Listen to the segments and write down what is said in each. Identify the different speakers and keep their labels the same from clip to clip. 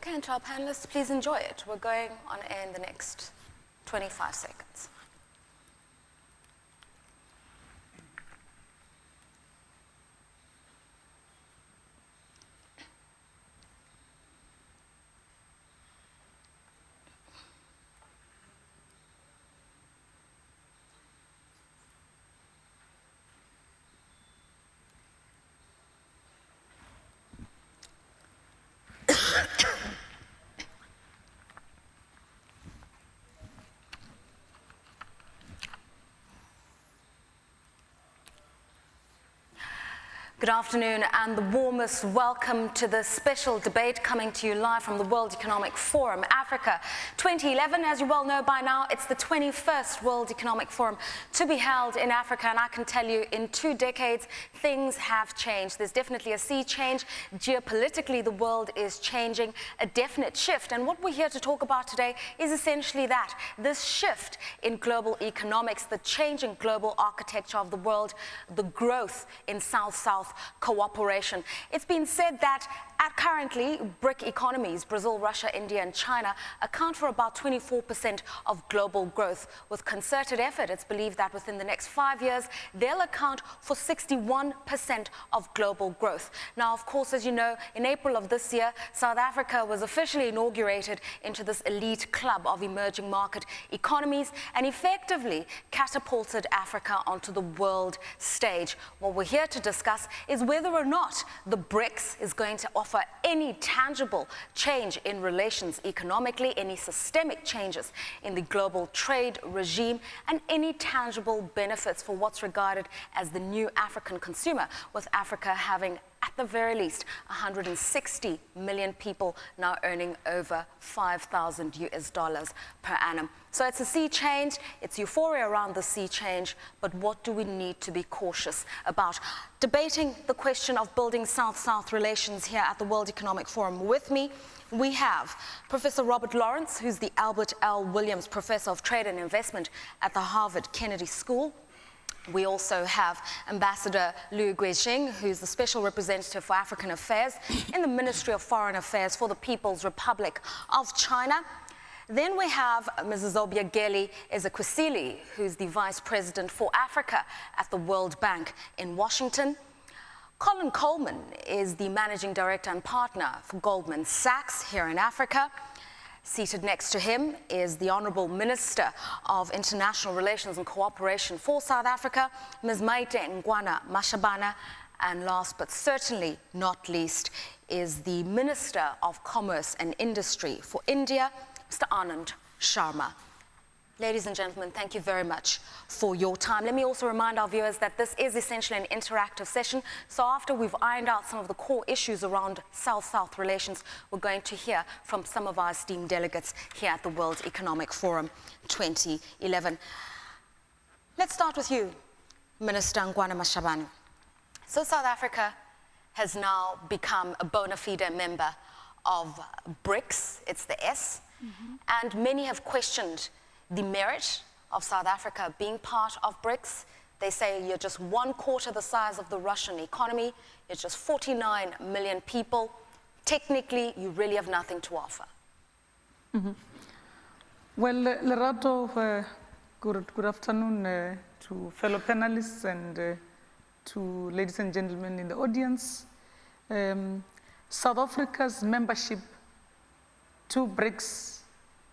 Speaker 1: Okay, and to our panelists, please enjoy it. We're going on air in the next 25 seconds. Good afternoon and the warmest welcome to the special debate coming to you live from the World Economic Forum Africa 2011. As you well know by now, it's the 21st World Economic Forum to be held in Africa and I can tell you in two decades things have changed. There's definitely a sea change. Geopolitically, the world is changing, a definite shift. And what we're here to talk about today is essentially that, this shift in global economics, the changing global architecture of the world, the growth in South-South cooperation. It's been said that at currently, BRIC economies, Brazil, Russia, India, and China, account for about 24% of global growth. With concerted effort, it's believed that within the next five years, they'll account for 61% of global growth. Now, of course, as you know, in April of this year, South Africa was officially inaugurated into this elite club of emerging market economies and effectively catapulted Africa onto the world stage. What we're here to discuss is whether or not the BRICS is going to offer offer any tangible change in relations economically, any systemic changes in the global trade regime, and any tangible benefits for what's regarded as the new African consumer, with Africa having at the very least 160 million people now earning over 5,000 US dollars per annum. So it's a sea change, it's euphoria around the sea change, but what do we need to be cautious about? Debating the question of building South-South relations here at the World Economic Forum with me, we have Professor Robert Lawrence, who's the Albert L. Williams Professor of Trade and Investment at the Harvard Kennedy School. We also have Ambassador Liu Guijin, who's the Special Representative for African Affairs in the Ministry of Foreign Affairs for the People's Republic of China. Then we have Mrs. Obiageli Ezekwesili, who's the Vice President for Africa at the World Bank in Washington. Colin Coleman is the Managing Director and Partner for Goldman Sachs here in Africa. Seated next to him is the Honourable Minister of International Relations and Cooperation for South Africa, Ms. Maite Ngwana Mashabana. and last but certainly not least is the Minister of Commerce and Industry for India, Mr. Anand Sharma. Ladies and gentlemen, thank you very much for your time. Let me also remind our viewers that this is essentially an interactive session. So after we've ironed out some of the core issues around South-South relations, we're going to hear from some of our esteemed delegates here at the World Economic Forum 2011. Let's start with you, Minister Nkoana-Mashabane. So South Africa has now become a bona fide member of BRICS, it's the S, mm -hmm. and many have questioned the merit of South Africa being part of BRICS. They say you're just one quarter the size of the Russian economy, it's just 49 million people. Technically, you really have nothing to offer.
Speaker 2: Mm -hmm. Well, Lerato, uh, good, good afternoon uh, to fellow panelists and uh, to ladies and gentlemen in the audience. Um, South Africa's membership to BRICS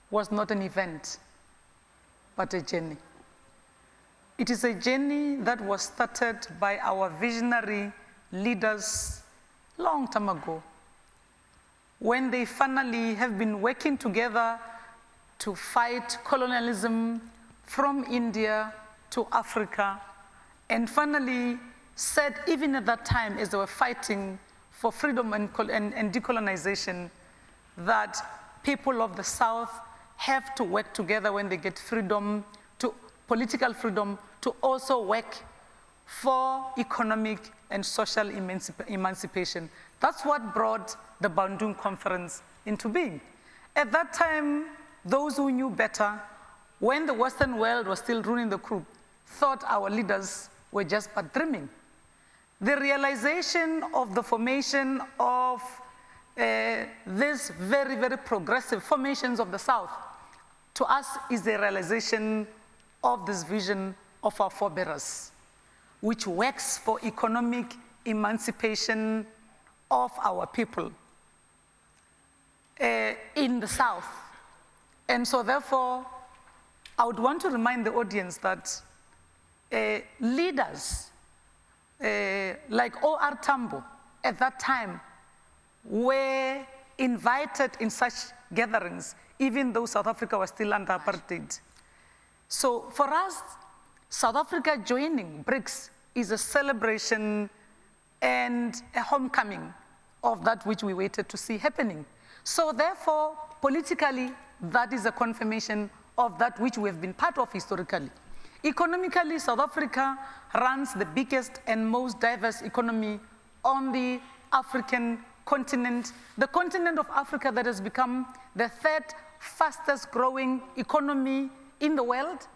Speaker 2: was not an event but a journey. It is a journey that was started by our visionary leaders long time ago, when they finally have been working together to fight colonialism from India to Africa, and finally said, even at that time, as they were fighting for freedom and, and, and decolonization, that people of the South have to work together when they get freedom, to political freedom, to also work for economic and social emancip emancipation. That's what brought the Bandung Conference into being. At that time, those who knew better, when the Western world was still ruling the group, thought our leaders were just but dreaming. The realization of the formation of uh, these very, very progressive formations of the South, to us is the realization of this vision of our forebearers, which works for economic emancipation of our people uh, in the South. And so therefore, I would want to remind the audience that uh, leaders uh, like O.R. Tambo at that time were invited in such gatherings, even though South Africa was still under apartheid. So for us, South Africa joining BRICS is a celebration and a homecoming of that which we waited to see happening. So therefore, politically, that is a confirmation of that which we have been part of historically. Economically, South Africa runs the biggest and most diverse economy on the African continent, the continent of Africa that has become the third fastest growing economy in the world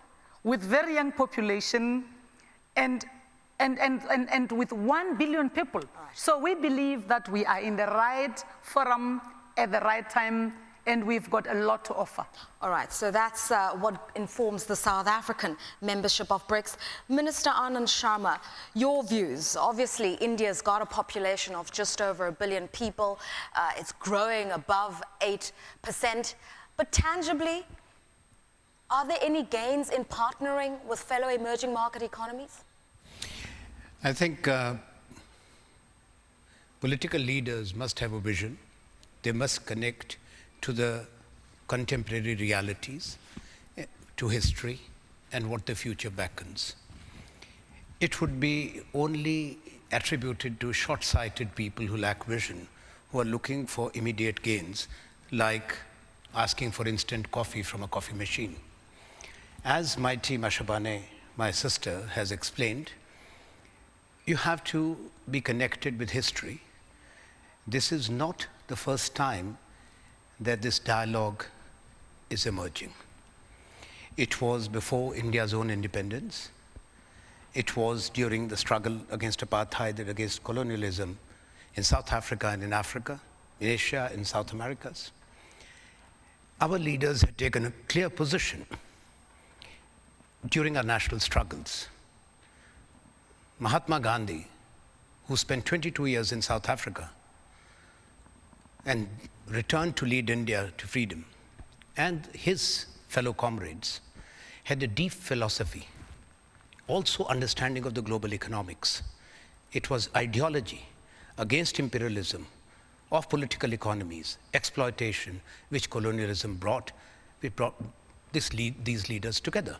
Speaker 2: with very young population and, and, and, and, and with 1 billion people. So we believe that we are in the right forum at the right time and we've got a lot to offer.
Speaker 1: All right, so that's uh, what informs the South African membership of BRICS. Minister Anand Sharma, your views. Obviously, India's got a population of just over a billion people. Uh, it's growing above 8%. But tangibly, are there any gains in partnering with fellow emerging market economies?
Speaker 3: I think uh, political leaders must have a vision. They must connect to the contemporary realities, eh, to history, and what the future beckons. It would be only attributed to short sighted people who lack vision, who are looking for immediate gains, like asking for instant coffee from a coffee machine. As my Maite Mashabane, my sister, has explained, you have to be connected with history. This is not the first time that this dialogue is emerging. It was before India's own independence. It was during the struggle against apartheid and against colonialism in South Africa and in Africa, in Asia, in South Americas. Our leaders had taken a clear position during our national struggles. Mahatma Gandhi, who spent 22 years in South Africa and returned to lead India to freedom, and his fellow comrades had a deep philosophy, also understanding of the global economics. It was ideology against imperialism of political economies, exploitation, which colonialism brought, We brought lead, these leaders together.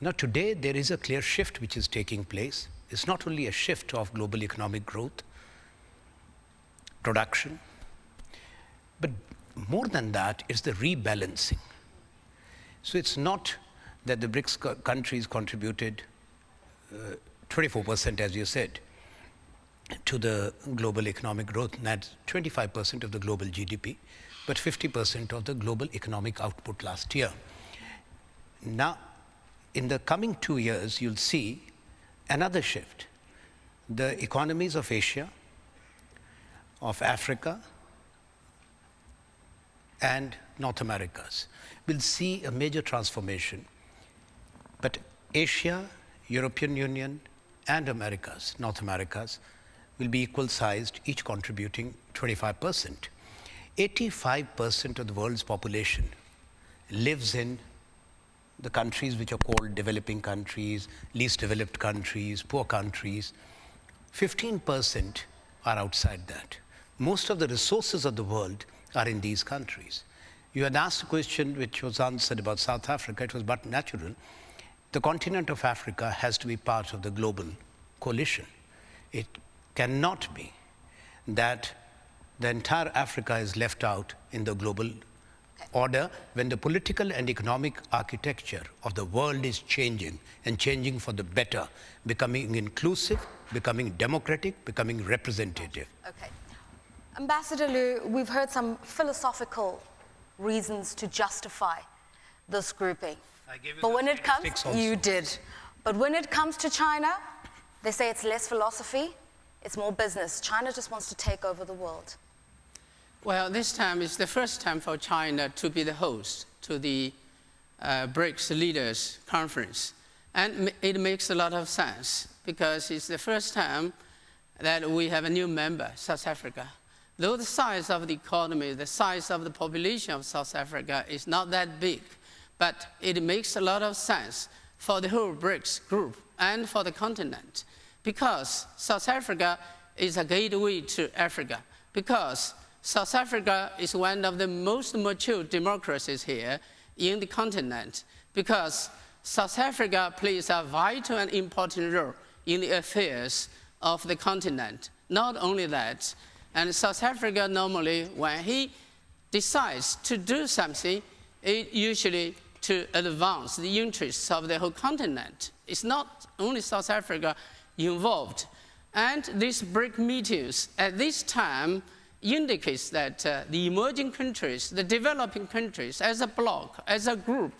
Speaker 3: Now, today, there is a clear shift which is taking place. It's not only a shift of global economic growth, production, but more than that, it's the rebalancing. So it's not that the BRICS co countries contributed 24%, uh, as you said, to the global economic growth, that's 25% of the global GDP, but 50% of the global economic output last year. Now, in the coming two years, you'll see another shift. The economies of Asia, of Africa, and North Americas will see a major transformation. But Asia, European Union, and Americas, North Americas, will be equal sized, each contributing 25 percent. 85 percent of the world's population lives in the countries which are called developing countries, least developed countries, poor countries. 15 percent are outside that. Most of the resources of the world are in these countries. You had asked a question which was answered about South Africa. It was but natural. The continent of Africa has to be part of the global coalition. It cannot be that the entire Africa is left out in the global order when the political and economic architecture of the world is changing and changing for the better, becoming inclusive, becoming democratic, becoming representative.
Speaker 1: Okay. Ambassador Liu, we've heard some philosophical reasons to justify this grouping. but when it comes, you did. But when it comes to China, they say it's less philosophy, it's more business. China just wants to take over the world.
Speaker 4: Well, this time is the first time for China to be the host to the uh, BRICS Leaders Conference. And it makes a lot of sense because it's the first time that we have a new member, South Africa. Though the size of the economy, the size of the population of South Africa is not that big, but it makes a lot of sense for the whole BRICS group and for the continent because South Africa is a gateway to Africa, because South Africa is one of the most mature democracies here in the continent, because South Africa plays a vital and important role in the affairs of the continent. Not only that, and South Africa normally, when he decides to do something, it usually to advance the interests of the whole continent. It's not only South Africa involved. And these BRIC meetings at this time indicates that uh, the emerging countries, the developing countries, as a bloc, as a group,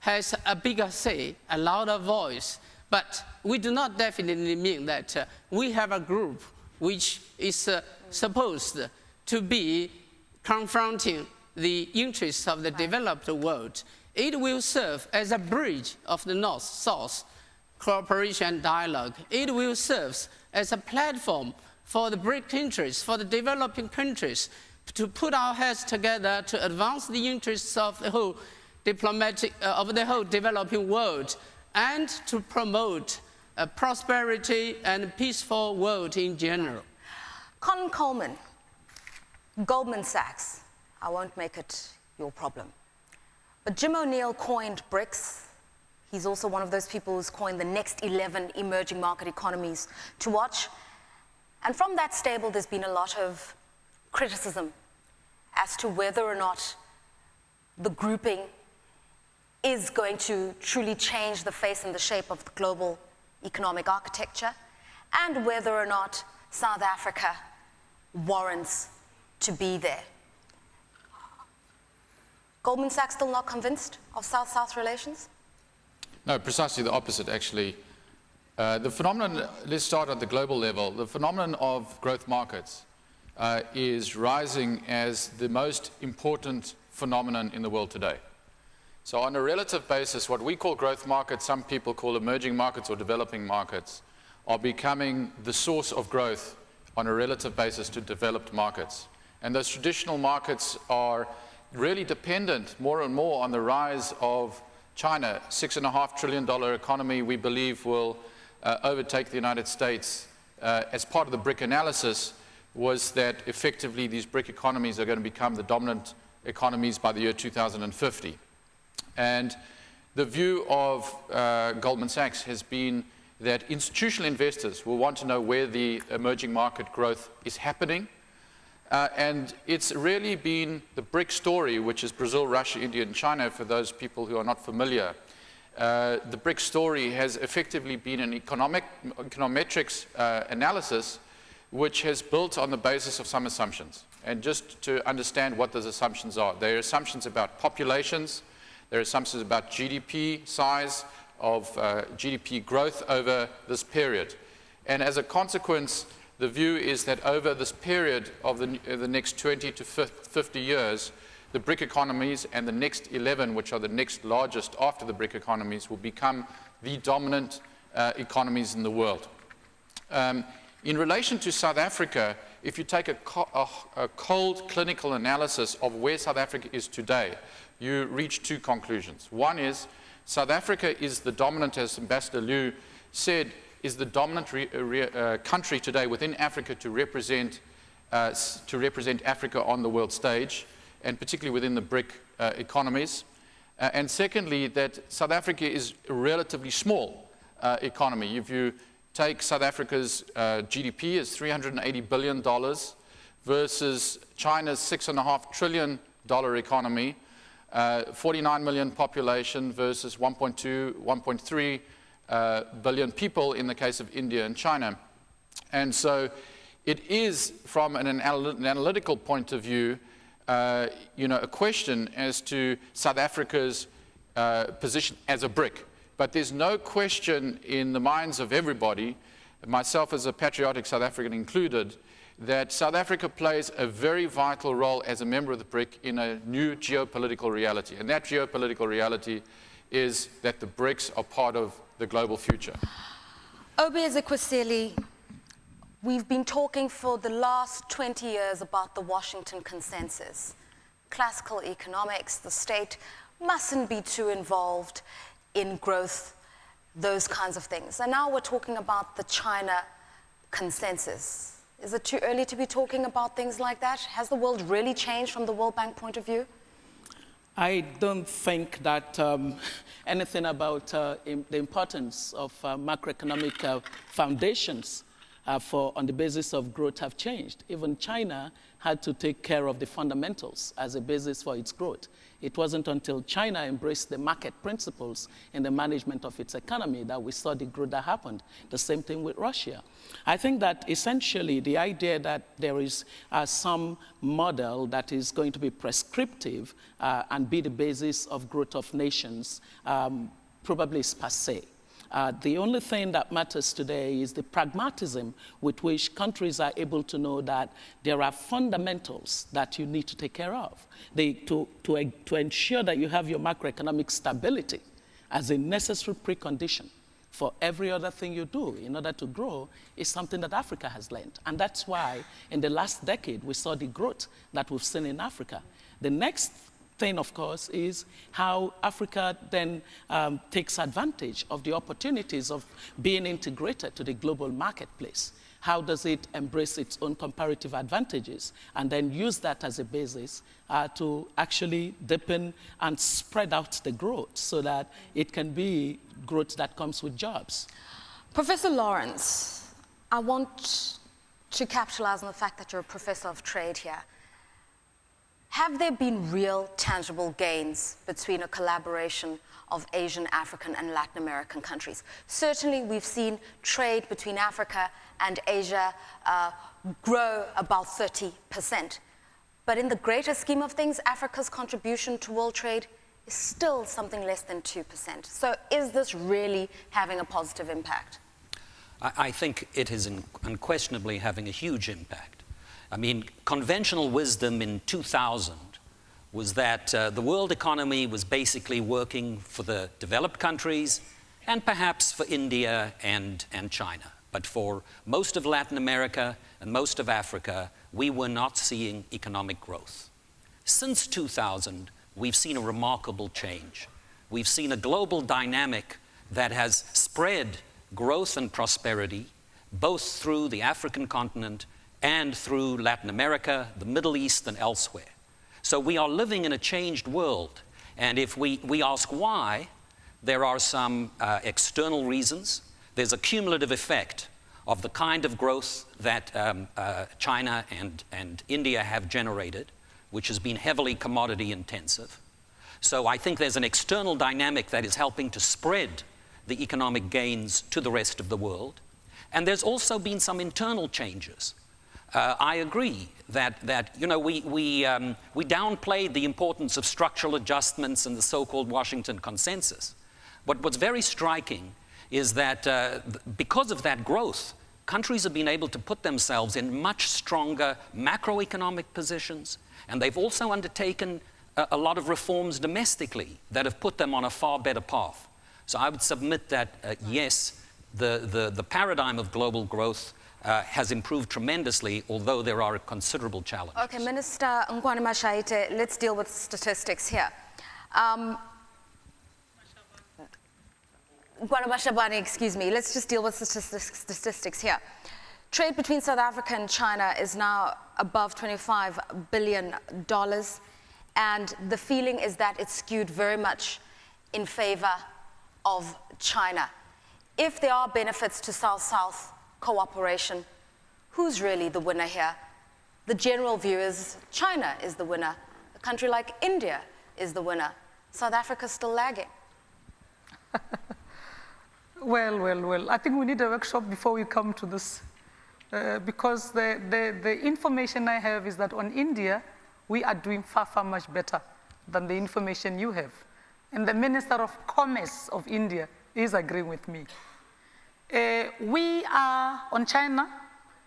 Speaker 4: has a bigger say, a louder voice. But we do not definitely mean that uh, we have a group which is uh, supposed to be confronting the interests of the developed world. It will serve as a bridge of the North-South cooperation dialogue. It will serve as a platform for the BRIC countries, for the developing countries, to put our heads together to advance the interests of the whole diplomatic, uh, of the whole developing world, and to promote a prosperity and peaceful world in general.
Speaker 1: Colin Coleman, Goldman Sachs. I won't make it your problem. But Jim O'Neill coined BRICS He's also one of those people who's coined the next 11 emerging market economies to watch. And from that stable, there's been a lot of criticism as to whether or not the grouping is going to truly change the face and the shape of the global economic architecture, and whether or not South Africa warrants to be there. Goldman Sachs still not convinced of South-South relations?
Speaker 5: No, precisely the opposite, actually. Uh, the phenomenon, let's start at the global level. The phenomenon of growth markets uh, is rising as the most important phenomenon in the world today. So on a relative basis, what we call growth markets, some people call emerging markets or developing markets, are becoming the source of growth on a relative basis to developed markets. And those traditional markets are really dependent more and more on the rise of China, $6.5 trillion economy, we believe will uh, overtake the United States uh, as part of the BRIC analysis was that effectively these BRIC economies are going to become the dominant economies by the year 2050. And the view of uh, Goldman Sachs has been that institutional investors will want to know where the emerging market growth is happening uh, and it's really been the BRIC story, which is Brazil, Russia, India, and China, for those people who are not familiar. Uh, the BRIC story has effectively been an economic, econometrics uh, analysis which has built on the basis of some assumptions. And just to understand what those assumptions are, there are assumptions about populations, there are assumptions about GDP size, of uh, GDP growth over this period. And as a consequence, the view is that over this period of the, uh, the next 20 to 50 years, the BRIC economies and the next 11, which are the next largest after the BRIC economies, will become the dominant uh, economies in the world. Um, in relation to South Africa, if you take a, co a, a, cold clinical analysis of where South Africa is today, you reach two conclusions. One is South Africa is the dominant, as Ambassador Liu said, is the dominant uh, uh, country today within Africa to represent, uh, to represent Africa on the world stage, and particularly within the BRIC uh, economies. Uh, and secondly, that South Africa is a relatively small uh, economy. If you take South Africa's GDP is $380 billion versus China's $6.5 trillion economy, 49 million population versus 1.2, 1.3 uh, billion people in the case of India and China. And so it is, from an, an analytical point of view, uh, you know, a question as to South Africa's uh, position as a BRIC. But there's no question in the minds of everybody, myself as a patriotic South African included, that South Africa plays a very vital role as a member of the BRIC in a new geopolitical reality. And that geopolitical reality is that the BRICS are part of the global future.
Speaker 1: Obi Ezekwesili, we've been talking for the last 20 years about the Washington Consensus. Classical economics, the state mustn't be too involved in growth, those kinds of things. And now we're talking about the China Consensus. Is it too early to be talking about things like that? Has the world really changed from the World Bank point of view?
Speaker 6: I don't think that um, anything about uh, the importance of uh, macroeconomic uh, foundations uh, for, on the basis of growth have changed. Even China had to take care of the fundamentals as a basis for its growth. It wasn't until China embraced the market principles in the management of its economy that we saw the growth that happened. The same thing with Russia. I think that essentially the idea that there is uh, some model that is going to be prescriptive uh, and be the basis of growth of nations um, probably is passe. Uh, the only thing that matters today is the pragmatism with which countries are able to know that there are fundamentals that you need to take care of. They, to, to, to ensure that you have your macroeconomic stability as a necessary precondition for every other thing you do in order to grow is something that Africa has learned. And that's why in the last decade we saw the growth that we've seen in Africa. The next thing, of course, is how Africa then um, takes advantage of the opportunities of being integrated to the global marketplace. How does it embrace its own comparative advantages and then use that as a basis uh, to actually deepen and spread out the growth so that it can be growth that comes with jobs?
Speaker 1: Professor Lawrence, I want to capitalize on the fact that you're a professor of trade here. Have there been real, tangible gains between a collaboration of Asian, African, and Latin American countries? Certainly, we've seen trade between Africa and Asia uh, grow about 30%. But in the greater scheme of things, Africa's contribution to world trade is still something less than 2%. So, is this really having a positive impact?
Speaker 7: I, I think it is unquestionably having a huge impact. I mean, conventional wisdom in 2000 was that uh, the world economy was basically working for the developed countries and perhaps for India and, and China. But for most of Latin America and most of Africa, we were not seeing economic growth. Since 2000, we've seen a remarkable change. We've seen a global dynamic that has spread growth and prosperity both through the African continent and through Latin America, the Middle East, and elsewhere. So we are living in a changed world. And if we, we ask why, there are some uh, external reasons. There's a cumulative effect of the kind of growth that um, uh, China and, and India have generated, which has been heavily commodity intensive. So I think there's an external dynamic that is helping to spread the economic gains to the rest of the world. And there's also been some internal changes uh, I agree that, that you know, we, we, um, we downplayed the importance of structural adjustments and the so-called Washington consensus. But what's very striking is that uh, because of that growth, countries have been able to put themselves in much stronger macroeconomic positions, and they've also undertaken a, a lot of reforms domestically that have put them on a far better path. So I would submit that, uh, yes, the, the, the paradigm of global growth uh, has improved tremendously, although there are considerable challenges.
Speaker 1: Okay, Minister Mashaite, let's deal with statistics here. Um, Mashabane, excuse me, let's just deal with statistics here. Trade between South Africa and China is now above $25 billion, and the feeling is that it's skewed very much in favor of China. If there are benefits to South-South cooperation. Who's really the winner here? The general view is China is the winner. A country like India is the winner. South Africa's still lagging.
Speaker 2: well, well, well. I think we need a workshop before we come to this. Uh, because the, the, the information I have is that on India, we are doing far, far much better than the information you have. And the Minister of Commerce of India is agreeing with me. Uh, we are on China,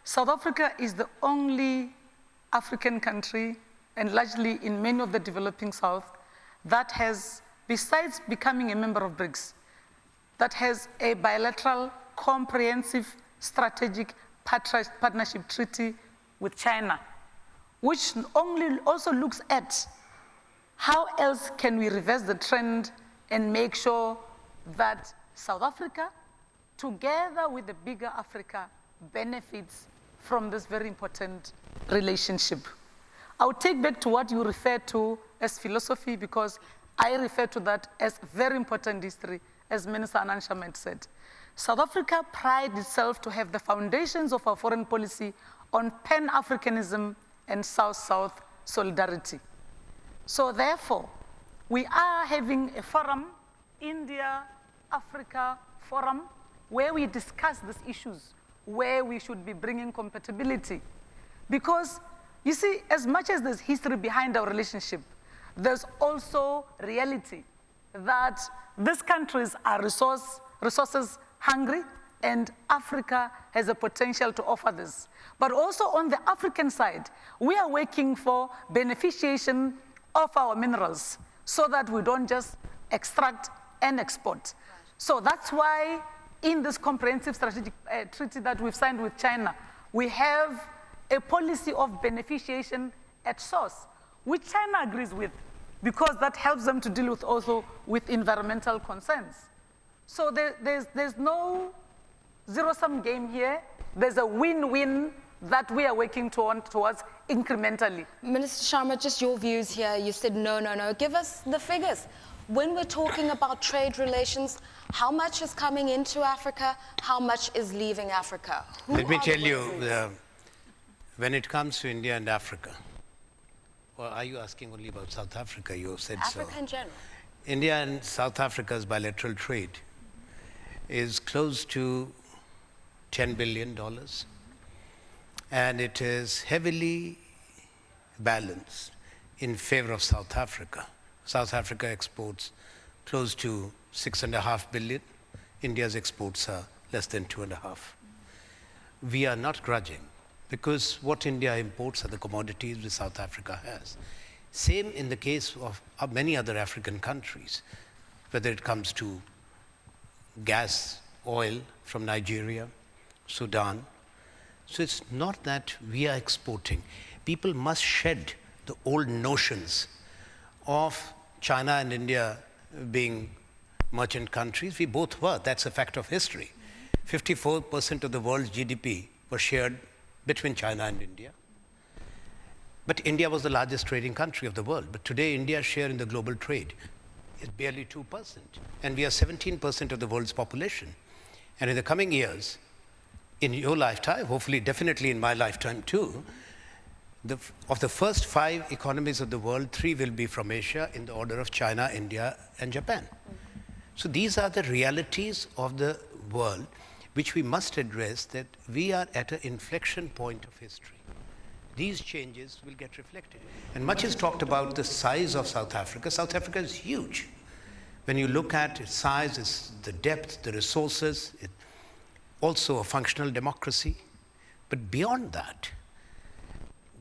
Speaker 2: South Africa is the only African country, and largely in many of the developing South, that has, besides becoming a member of BRICS, that has a bilateral, comprehensive, strategic partnership treaty with China, which only also looks at how else can we reverse the trend and make sure that South Africa, together with the bigger Africa, benefits from this very important relationship. I'll take back to what you refer to as philosophy because I refer to that as very important history, as Minister Anand Sharma said. South Africa prides itself to have the foundations of our foreign policy on Pan-Africanism and South-South solidarity. So therefore, we are having a forum, India-Africa Forum, where we discuss these issues, where we should be bringing compatibility. Because, you see, as much as there's history behind our relationship, there's also reality that these countries are resource, resources hungry, and Africa has a potential to offer this. But also on the African side, we are working for beneficiation of our minerals so that we don't just extract and export. So that's why in this comprehensive strategic uh, treaty that we've signed with China, we have a policy of beneficiation at source, which China agrees with because that helps them to deal with also with environmental concerns. So there, there's, there's no zero-sum game here. There's a win-win that we are working toward, towards incrementally.
Speaker 1: Minister Sharma, just your views here. You said no, no, no. Give us the figures. When we're talking about trade relations, how much is coming into Africa? How much is leaving Africa? Who
Speaker 3: Let me tell you, uh, when it comes to India and Africa, or are you asking only about South Africa? You said
Speaker 1: Africa
Speaker 3: so.
Speaker 1: in general.
Speaker 3: India and South Africa's bilateral trade is close to $10 billion, and it is heavily balanced in favor of South Africa. South Africa exports close to six and a half billion. India's exports are less than two and a half. We are not grudging because what India imports are the commodities which South Africa has. Same in the case of of many other African countries, whether it comes to gas, oil from Nigeria, Sudan. So it's not that we are exporting. People must shed the old notions of China and India being merchant countries. We both were. That's a fact of history. 54% of the world's GDP was shared between China and India. But India was the largest trading country of the world. But today, India's share in the global trade is barely 2%. And we are 17% of the world's population. And in the coming years, in your lifetime, hopefully, definitely in my lifetime too, the, of the first five economies of the world, three will be from Asia in the order of China, India, and Japan. So these are the realities of the world which we must address that we are at an inflection point of history. These changes will get reflected. And much is talked about the size of South Africa. South Africa is huge. When you look at its size, its, the depth, the resources, it, also a functional democracy. But beyond that,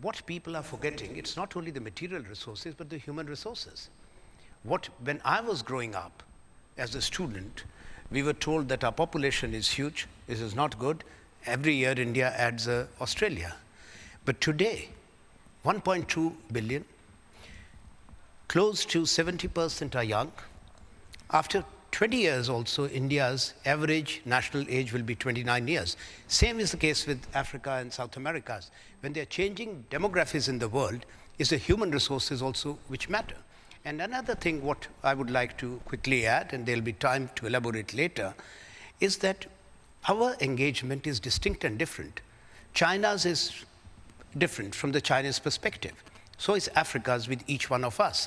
Speaker 3: what people are forgetting, it's not only the material resources, but the human resources. What, when I was growing up as a student, we were told that our population is huge, this is not good. Every year, India adds uh, Australia. But today, 1.2 billion, close to 70% are young. After 20 years also, India's average national age will be 29 years. Same is the case with Africa and South Americas. When they're changing demographies in the world, it's the human resources also which matter. And another thing what I would like to quickly add, and there'll be time to elaborate later, is that our engagement is distinct and different. China's is different from the Chinese perspective. So is Africa's with each one of us.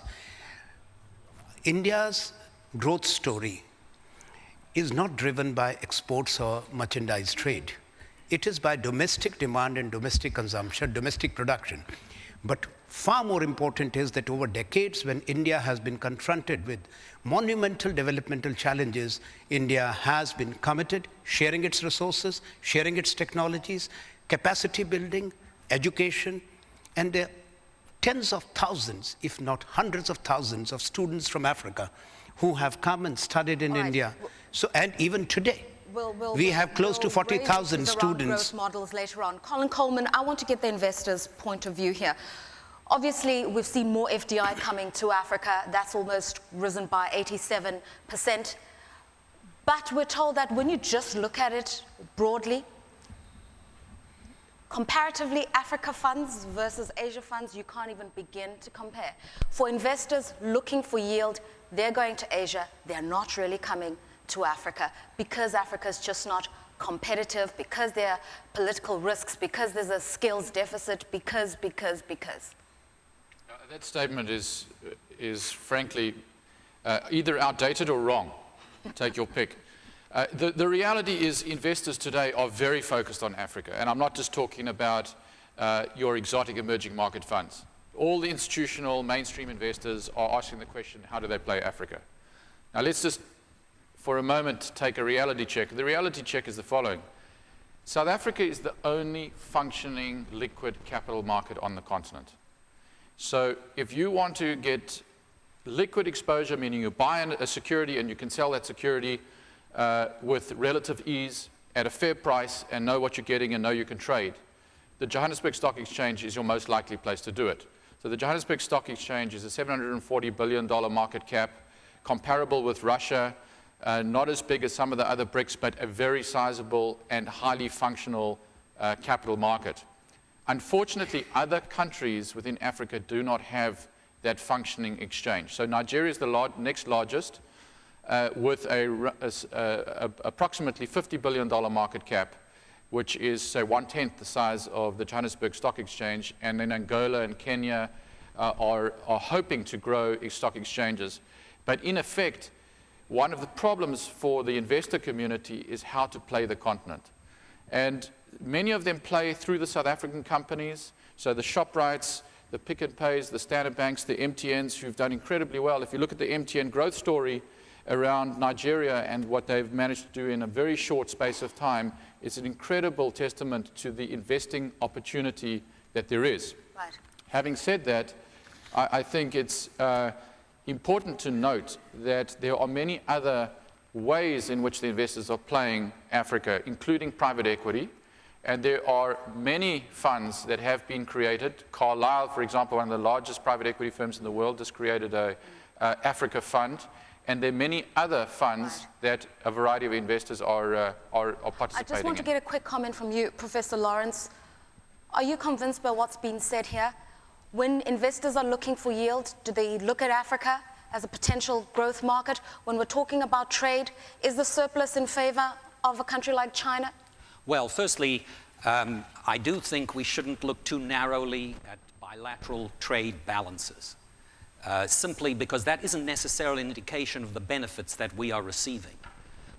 Speaker 3: India's growth story is not driven by exports or merchandise trade. It is by domestic demand and domestic consumption, domestic production. But far more important is that over decades, when India has been confronted with monumental developmental challenges, India has been committed, sharing its resources, sharing its technologies, capacity building, education, and there are tens of thousands, if not hundreds of thousands, of students from Africa who have come and studied in
Speaker 1: right.
Speaker 3: India. So, and even today,
Speaker 1: We'll- we'll-
Speaker 3: we have close to
Speaker 1: we'll
Speaker 3: 40,000
Speaker 1: issues around
Speaker 3: students.
Speaker 1: Growth models later on. Colin Coleman, I want to get the investors' point of view here. Obviously, we've seen more FDI coming to Africa. That's almost risen by 87%. But we're told that when you just look at it broadly, comparatively, Africa funds versus Asia funds, you can't even begin to compare. For investors looking for yield, they're going to Asia. They're not really coming to Africa because Africa is just not competitive, because there are political risks, because there's a skills deficit, because, because, because.
Speaker 5: Uh, That statement is, is frankly uh, either outdated or wrong. Take your pick. Uh, the, the reality is investors today are very focused on Africa, and I'm not just talking about uh, your exotic emerging market funds. All the institutional mainstream investors are asking the question, how do they play Africa? Now let's just, for a moment, take a reality check. The reality check is the following. South Africa is the only functioning liquid capital market on the continent. So if you want to get liquid exposure, meaning you buy a security and you can sell that security uh, with relative ease at a fair price and know what you're getting and know you can trade, the Johannesburg Stock Exchange is your most likely place to do it. So the Johannesburg Stock Exchange is a $740 billion market cap, comparable with Russia, uh, not as big as some of the other BRICS, but a very sizable and highly functional uh, capital market. Unfortunately, other countries within Africa do not have that functioning exchange. So Nigeria is the lar- next largest uh, with a, a a- a- approximately $50 billion market cap, which is, say, one-tenth the size of the Johannesburg Stock Exchange. And then Angola and Kenya uh, are, are hoping to grow stock exchanges. But in effect, one of the problems for the investor community is how to play the continent. And many of them play through the South African companies. So the ShopRites, the Pick and Pays, the Standard Banks, the MTNs, who've done incredibly well. If you look at the MTN growth story around Nigeria and what they've managed to do in a very short space of time, is an incredible testament to the investing opportunity that there is.
Speaker 1: Right.
Speaker 5: Having said that, I, I think it's uh, important to note that there are many other ways in which the investors are playing Africa, including private equity. And there are many funds that have been created. Carlyle, for example, one of the largest private equity firms in the world, has created a uh, Africa fund. And there are many other funds that a variety of investors are, uh, are, are
Speaker 1: I just want to
Speaker 5: in.
Speaker 1: get a quick comment from you, Professor Lawrence. Are you convinced by what's been said here? When investors are looking for yield, do they look at Africa as a potential growth market? When we're talking about trade, is the surplus in favor of a country like China?
Speaker 7: Well, firstly, um, I do think we shouldn't look too narrowly at bilateral trade balances, uh, simply because that isn't necessarily an indication of the benefits that we are receiving.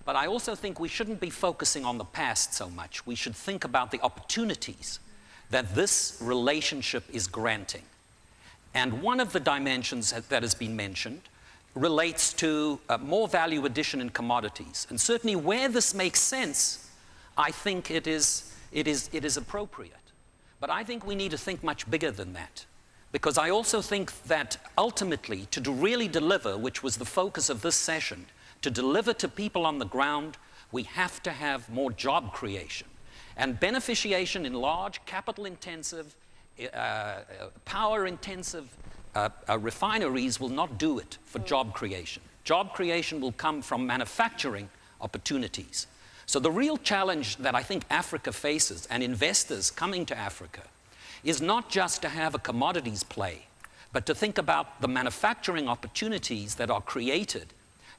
Speaker 7: But I also think we shouldn't be focusing on the past so much. We should think about the opportunities that this relationship is granting. And one of the dimensions that has been mentioned relates to uh, more value addition in commodities. And certainly where this makes sense, I think it is, it is, it is appropriate. But I think we need to think much bigger than that. Because I also think that ultimately, to really deliver, which was the focus of this session, to deliver to people on the ground, we have to have more job creation. And beneficiation in large, capital intensive, uh, power intensive uh, uh, refineries will not do it for job creation. Job creation will come from manufacturing opportunities. So, the real challenge that I think Africa faces and investors coming to Africa is not just to have a commodities play, but to think about the manufacturing opportunities that are created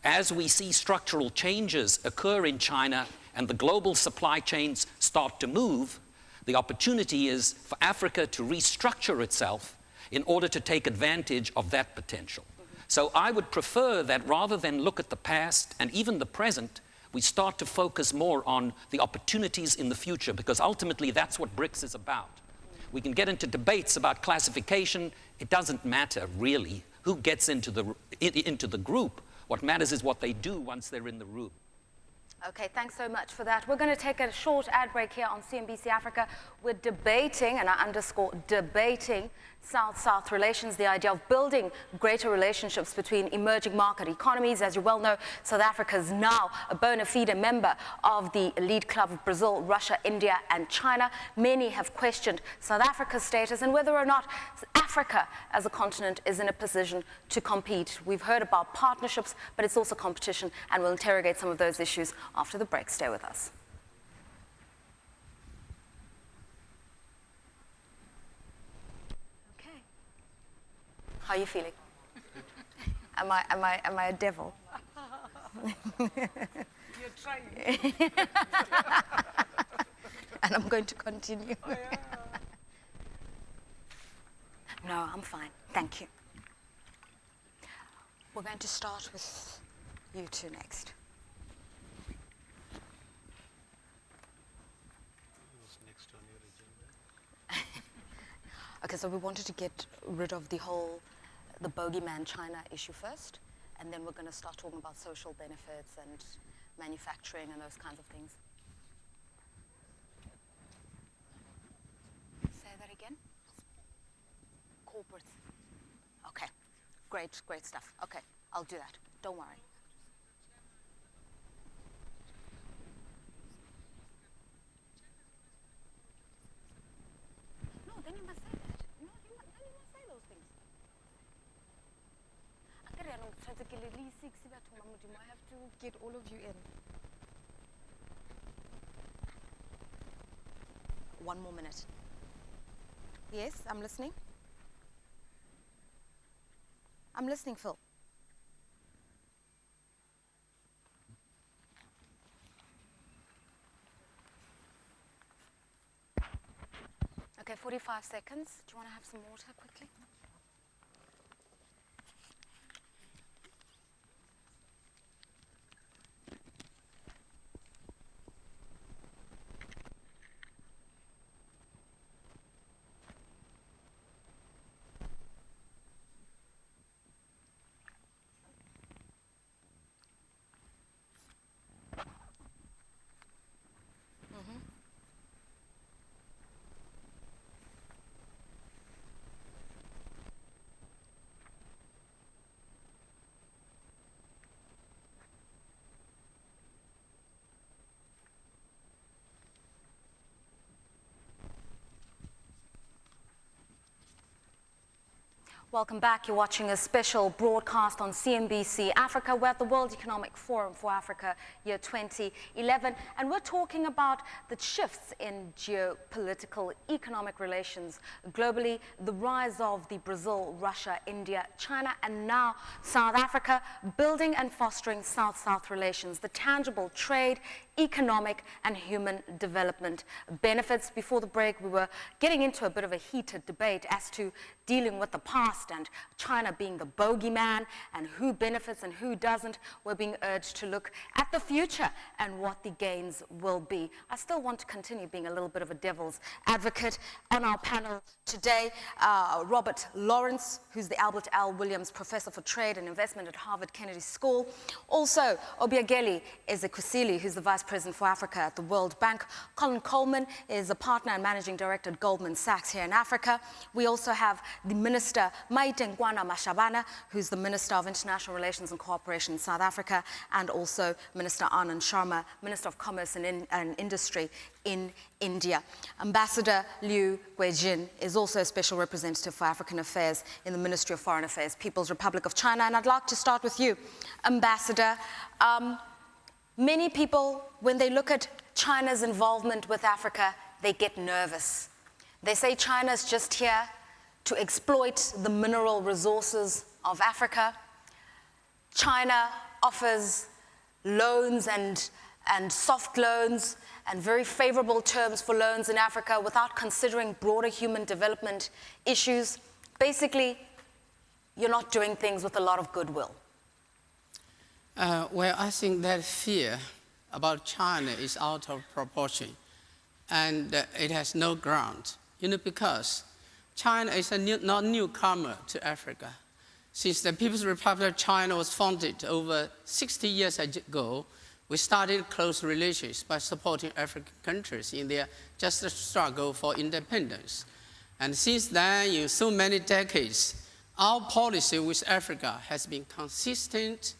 Speaker 7: as we see structural changes occur in China and the global supply chains start to move. The opportunity is for Africa to restructure itself in order to take advantage of that potential. So I would prefer that rather than look at the past and even the present, we start to focus more on the opportunities in the future because ultimately that's what BRICS is about. We can get into debates about classification. It doesn't matter really who gets into the, into the group. What matters is what they do once they're in the room.
Speaker 1: Okay, thanks so much for that. We're going to take a short ad break here on CNBC Africa. We're debating, and I underscore debating, South-South relations, the idea of building greater relationships between emerging market economies. As you well know, South Africa is now a bona fide member of the elite club of Brazil, Russia, India, and China. Many have questioned South Africa's status and whether or not Africa as a continent is in a position to compete. We've heard about partnerships, but it's also competition, and we'll interrogate some of those issues after the break. Stay with us. How are you feeling? am I am I am I a devil?
Speaker 2: You're trying.
Speaker 1: and I'm going to continue. Oh, no, I'm fine. Thank you. We're going to start with you two next. okay, so we wanted to get rid of the whole the bogeyman China issue first, and then we're going to start talking about social benefits and manufacturing and those kinds of things. Say that again? Corporate. Okay. Great, great stuff. Okay, I'll do that. Don't worry. No, then you must say that. No, you must, then you must say those things. Akere yaanong ke tshwanetse ke le le six batho ba modimo. I have to get all of you in. One more minute. Yes, I'm listening. I'm listening, Phil. Okay, 45 seconds. Do you want to have some water quickly? Welcome back. You're watching a special broadcast on CNBC Africa. We're at the World Economic Forum for Africa year 2011, and we're talking about the shifts in geopolitical economic relations globally, the rise of the Brazil, Russia, India, China, and now South Africa, building and fostering South-South relations, the tangible trade, economic and human development benefits. Before the break, we were getting into a bit of a heated debate as to dealing with the past and China being the bogeyman and who benefits and who doesn't. We're being urged to look at the future and what the gains will be. I still want to continue being a little bit of a devil's advocate. On our panel today, uh, Robert Lawrence, who's the Albert L. Williams Professor for Trade and Investment at Harvard Kennedy School. Also, Obiageli Ezekwesili, who's the Vice President for Africa at the World Bank. Colin Coleman is a partner and managing director at Goldman Sachs here in Africa. We also have the Minister Maite Nkoana-Mashabane, who's the Minister of International Relations and Cooperation in South Africa, and also Minister Anand Sharma, Minister of Commerce and, in, and Industry in India. Ambassador Liu Guijin is also a special representative for African Affairs in the Ministry of Foreign Affairs, People's Republic of China. And I'd like to start with you, Ambassador. Um, Many people, when they look at China's involvement with Africa, they get nervous. They say China's just here to exploit the mineral resources of Africa. China offers loans and, and soft loans and very favorable terms for loans in Africa without considering broader human development issues. Basically, you're not doing things with a lot of goodwill.
Speaker 4: Uh, well, I think that fear about China is out of proportion and uh, it has no ground. You know, because China is a new, not newcomer to Africa. Since the People's Republic of China was founded over 60 years ago we started close relations by supporting African countries in their just struggle for independence. And since then, in so many decades, our policy with Africa has been consistent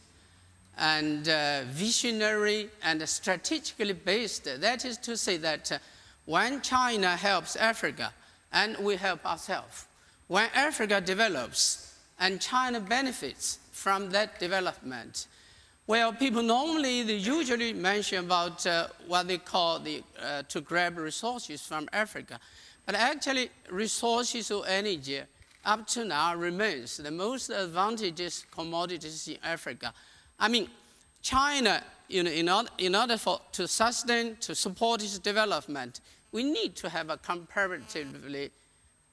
Speaker 4: and uh, visionary and strategically based. That is to say that uh, when China helps Africa and we help ourselves, when Africa develops and China benefits from that development, well, people normally, they usually mention about uh, what they call the, uh, to grab resources from Africa. But actually, resources or energy up to now remains the most advantageous commodities in Africa. I mean, China, you know, in order, in order for, to sustain, to support its development, we need to have a comparatively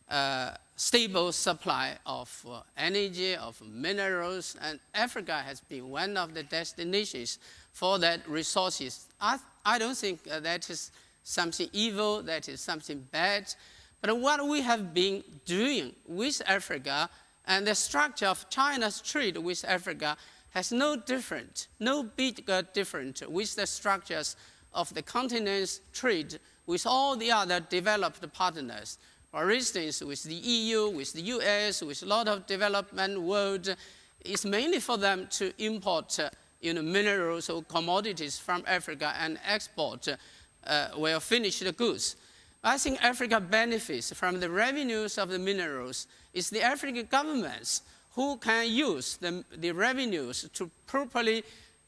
Speaker 4: uh, stable supply of uh, energy, of minerals, and Africa has been one of the destinations for that resources. I, I don't think uh, that is something evil, that is something bad. But what we have been doing with Africa and the structure of China's trade with Africa has no different, no bigger different with the structures of the continent's trade with all the other developed partners. For instance, with the EU, with the US, with a lot of development world, it's mainly for them to import uh, you know, minerals or commodities from Africa and export uh, well finished goods. I think Africa benefits from the revenues of the minerals. It's the African governments who can use the, the revenues to properly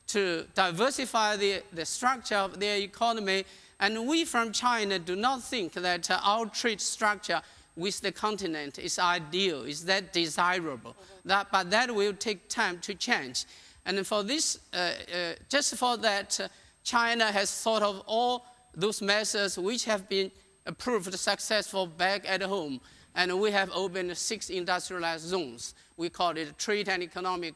Speaker 4: to diversify the, the structure of their economy and we from China do not think that our trade structure with the continent is ideal, is that desirable. Mm -hmm. that, but that will take time to change. And for this, uh, uh, just for that, uh, China has thought of all those measures which have been proved successful back at home. And we have opened six industrialized zones. We call it trade and economic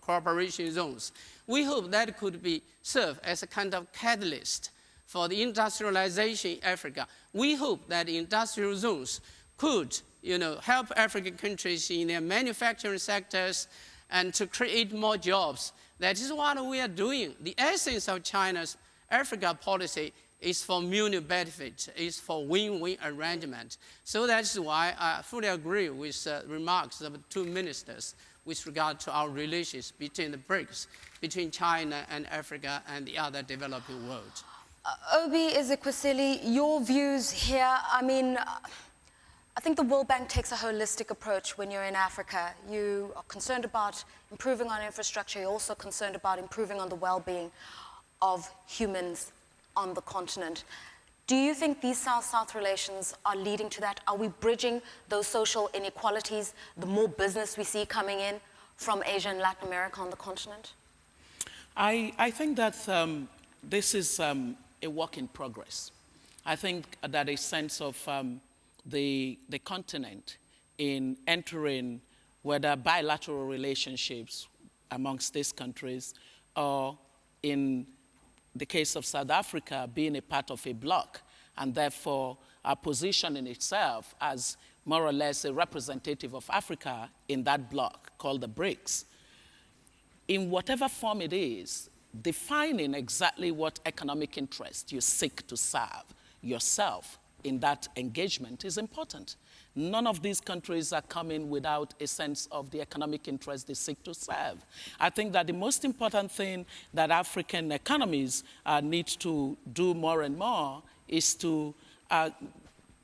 Speaker 4: cooperation zones. We hope that could be serve as a kind of catalyst for the industrialization in Africa. We hope that industrial zones could you know, help African countries in their manufacturing sectors and to create more jobs. That is what we are doing. The essence of China's Africa policy is for mutual benefit, It's for win-win arrangement. So that's why I fully agree with uh, remarks of the two ministers with regard to our relations between the BRICS, between China and Africa and the other developing world.
Speaker 1: Uh, Obi Ezekwesili, your views here, I mean, I think the World Bank takes a holistic approach when you're in Africa. You are concerned about improving on infrastructure, you're also concerned about improving on the well-being of humans on the continent. Do you think these South-South relations are leading to that? Are we bridging those social inequalities, the more business we see coming in from Asia and Latin America on the continent?
Speaker 6: I, I think that um, this is um, a work in progress. I think that a sense of um, the, the continent in entering whether bilateral relationships amongst these countries or in the case of South Africa being a part of a bloc and therefore our position in itself as more or less a representative of Africa in that bloc called the BRICS. In whatever form it is, defining exactly what economic interest you seek to serve yourself in that engagement is important. None of these countries are coming without a sense of the economic interest they seek to serve. I think that the most important thing that African economies uh, need to do more and more is to uh,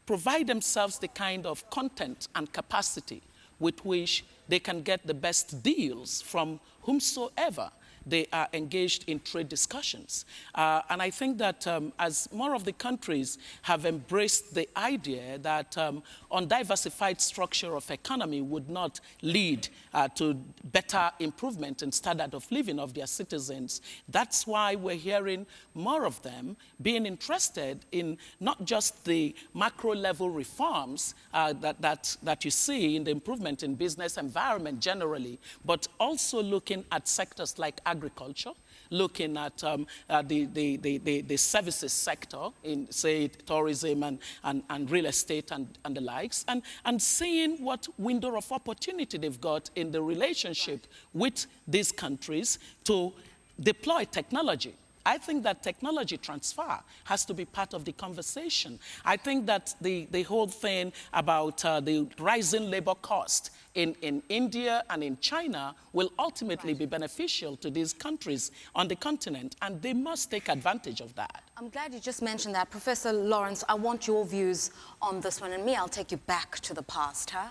Speaker 6: provide themselves the kind of content and capacity with which they can get the best deals from whomsoever they are engaged in trade discussions. Uh, and I think that um, as more of the countries have embraced the idea that um, undiversified structure of economy would not lead uh, to better improvement in standard of living of their citizens, that's why we're hearing more of them being interested in not just the macro level reforms uh, that, that, that you see in the improvement in business environment generally, but also looking at sectors like agriculture, looking at um, uh, the, the, the, the, services sector in, say, tourism and, and, and real estate and, and the likes, and, and seeing what window of opportunity they've got in the relationship with these countries to deploy technology. I think that technology transfer has to be part of the conversation. I think that the, the whole thing about uh, the rising labor cost in, in India and in China will ultimately right. be beneficial to these countries on the continent, and they must take advantage of that.
Speaker 1: I'm glad you just mentioned that. Professor Lawrence, I want your views on this one, and me, I'll take you back to the past. Huh?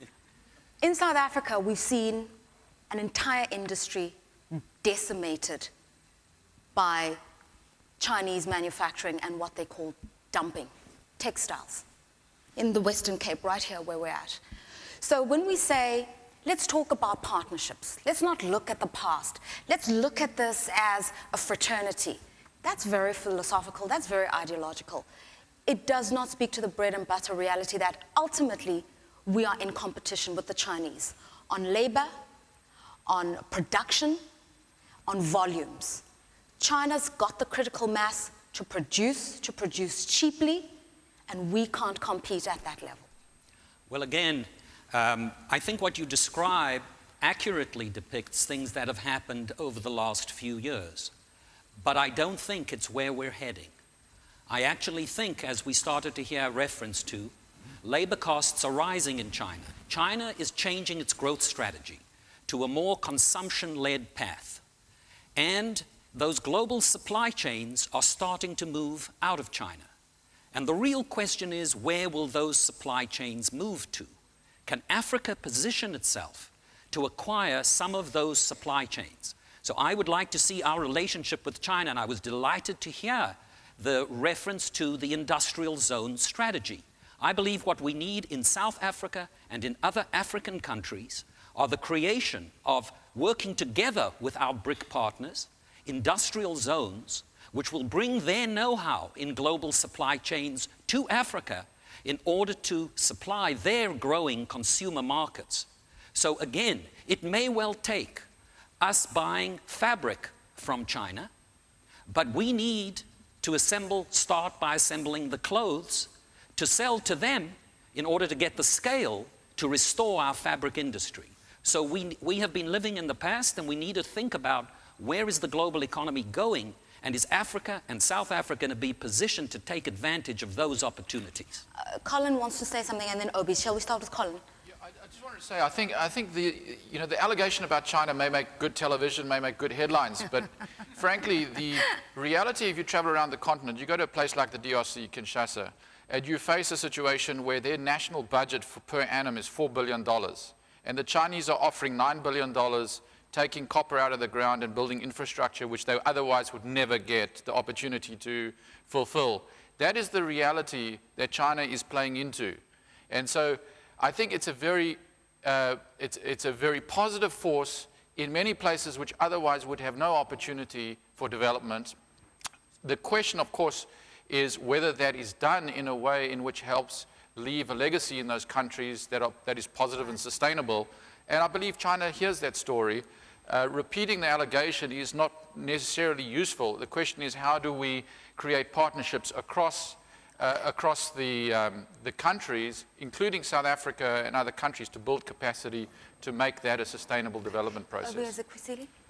Speaker 1: In South Africa, we've seen an entire industry decimated by Chinese manufacturing and what they call dumping textiles in the Western Cape, right here where we're at. So when we say, let's talk about partnerships, let's not look at the past, let's look at this as a fraternity. That's very philosophical, that's very ideological. It does not speak to the bread and butter reality that ultimately we are in competition with the Chinese on labor, on production, on volumes. China's got the critical mass to produce, to produce cheaply, and we can't compete at that level.
Speaker 7: Well, again, um, I think what you describe accurately depicts things that have happened over the last few years. But I don't think it's where we're heading. I actually think, as we started to hear reference to, labor costs are rising in China. China is changing its growth strategy to a more consumption-led path. And those global supply chains are starting to move out of China. And the real question is, where will those supply chains move to? Can Africa position itself to acquire some of those supply chains? So I would like to see our relationship with China, and I was delighted to hear the reference to the industrial zone strategy. I believe what we need in South Africa and in other African countries are the creation of working together with our BRIC partners industrial zones which will bring their know-how in global supply chains to Africa in order to supply their growing consumer markets. So again, it may well take us buying fabric from China, but we need to assemble, start by assembling the clothes to sell to them in order to get the scale to restore our fabric industry. So we, we have been living in the past and we need to think about where is the global economy going? And is Africa and South Africa going to be positioned to take advantage of those opportunities?
Speaker 1: Uh, Colin wants to say something and then Obi. Shall we start with Colin?
Speaker 5: Yeah, I, I just wanted to say, I think, I think the, you know, the allegation about China may make good television, may make good headlines, but frankly, the reality, if you travel around the continent, you go to a place like the DRC, Kinshasa, and you face a situation where their national budget for, per annum is $4 billion. And the Chinese are offering $9 billion taking copper out of the ground and building infrastructure which they otherwise would never get the opportunity to fulfill. That is the reality that China is playing into. And so I think it's a very, uh, it's, it's a very positive force in many places which otherwise would have no opportunity for development. The question, of course, is whether that is done in a way in which helps leave a legacy in those countries that, are, that is positive and sustainable. And I believe China hears that story. Uh, repeating the allegation is not necessarily useful. The question is how do we create partnerships across, uh, across the, um, the countries, including South Africa and other countries, to build capacity to make that a sustainable development process.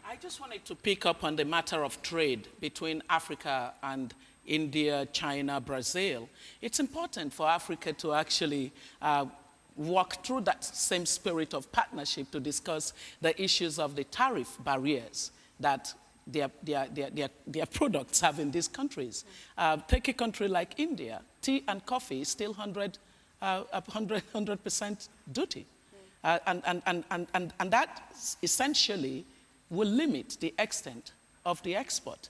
Speaker 6: I just wanted to pick up on the matter of trade between Africa and India, China, Brazil. It's important for Africa to actually uh, walk through that same spirit of partnership to discuss the issues of the tariff barriers that their, their, their, their, their products have in these countries. Uh, take a country like India, tea and coffee is still 100, uh, 100, 100% duty. Uh, and, and, and, and, and that essentially will limit the extent of the export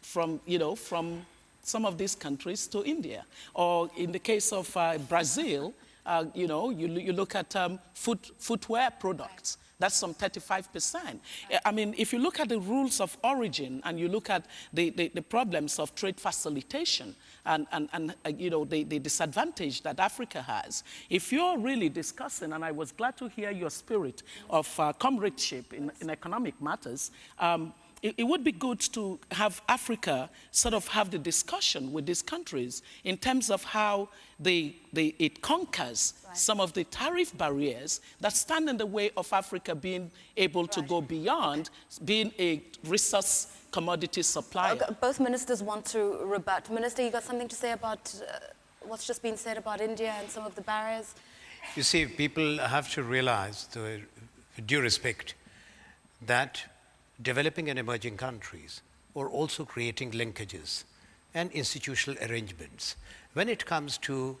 Speaker 6: from, you know, from some of these countries to India. Or in the case of uh, Brazil, uh, you know, you, you look at um, foot, footwear products. That's some 35%. I mean, if you look at the rules of origin and you look at the, the, the problems of trade facilitation and, and, and uh, you know, the, the disadvantage that Africa has, if you're really discussing, and I was glad to hear your spirit of uh, comradeship in, in economic matters, um, it, it, would be good to have Africa sort of have the discussion with these countries in terms of how they, they, it conquers right. some of the tariff barriers that stand in the way of Africa being able right. to go beyond okay. being a resource commodity supplier.
Speaker 1: Okay, both ministers want to rebut. Minister, you got something to say about uh, what's just been said about India and some of the barriers?
Speaker 3: You see, people have to realize, with due respect, that developing and emerging countries or also creating linkages and institutional arrangements. When it comes to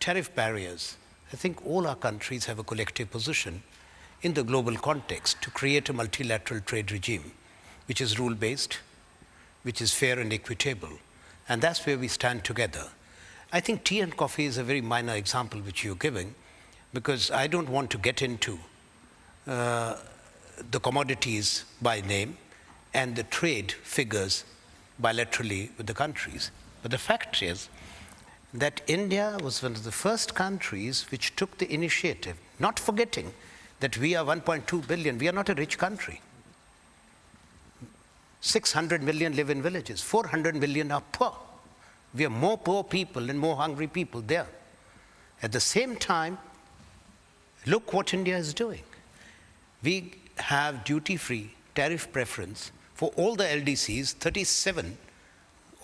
Speaker 3: tariff barriers, I think all our countries have a collective position in the global context to create a multilateral trade regime which is rule based, which is fair and equitable. And that's where we stand together. I think tea and coffee is a very minor example which you're giving because I don't want to get into uh, the commodities by name and the trade figures bilaterally with the countries. But the fact is that India was one of the first countries which took the initiative, not forgetting that we are 1.2 billion, we are not a rich country. 600 million live in villages, 400 million are poor. We have more poor people and more hungry people there. At the same time, look what India is doing. We have duty-free tariff preference for all the LDCs, 37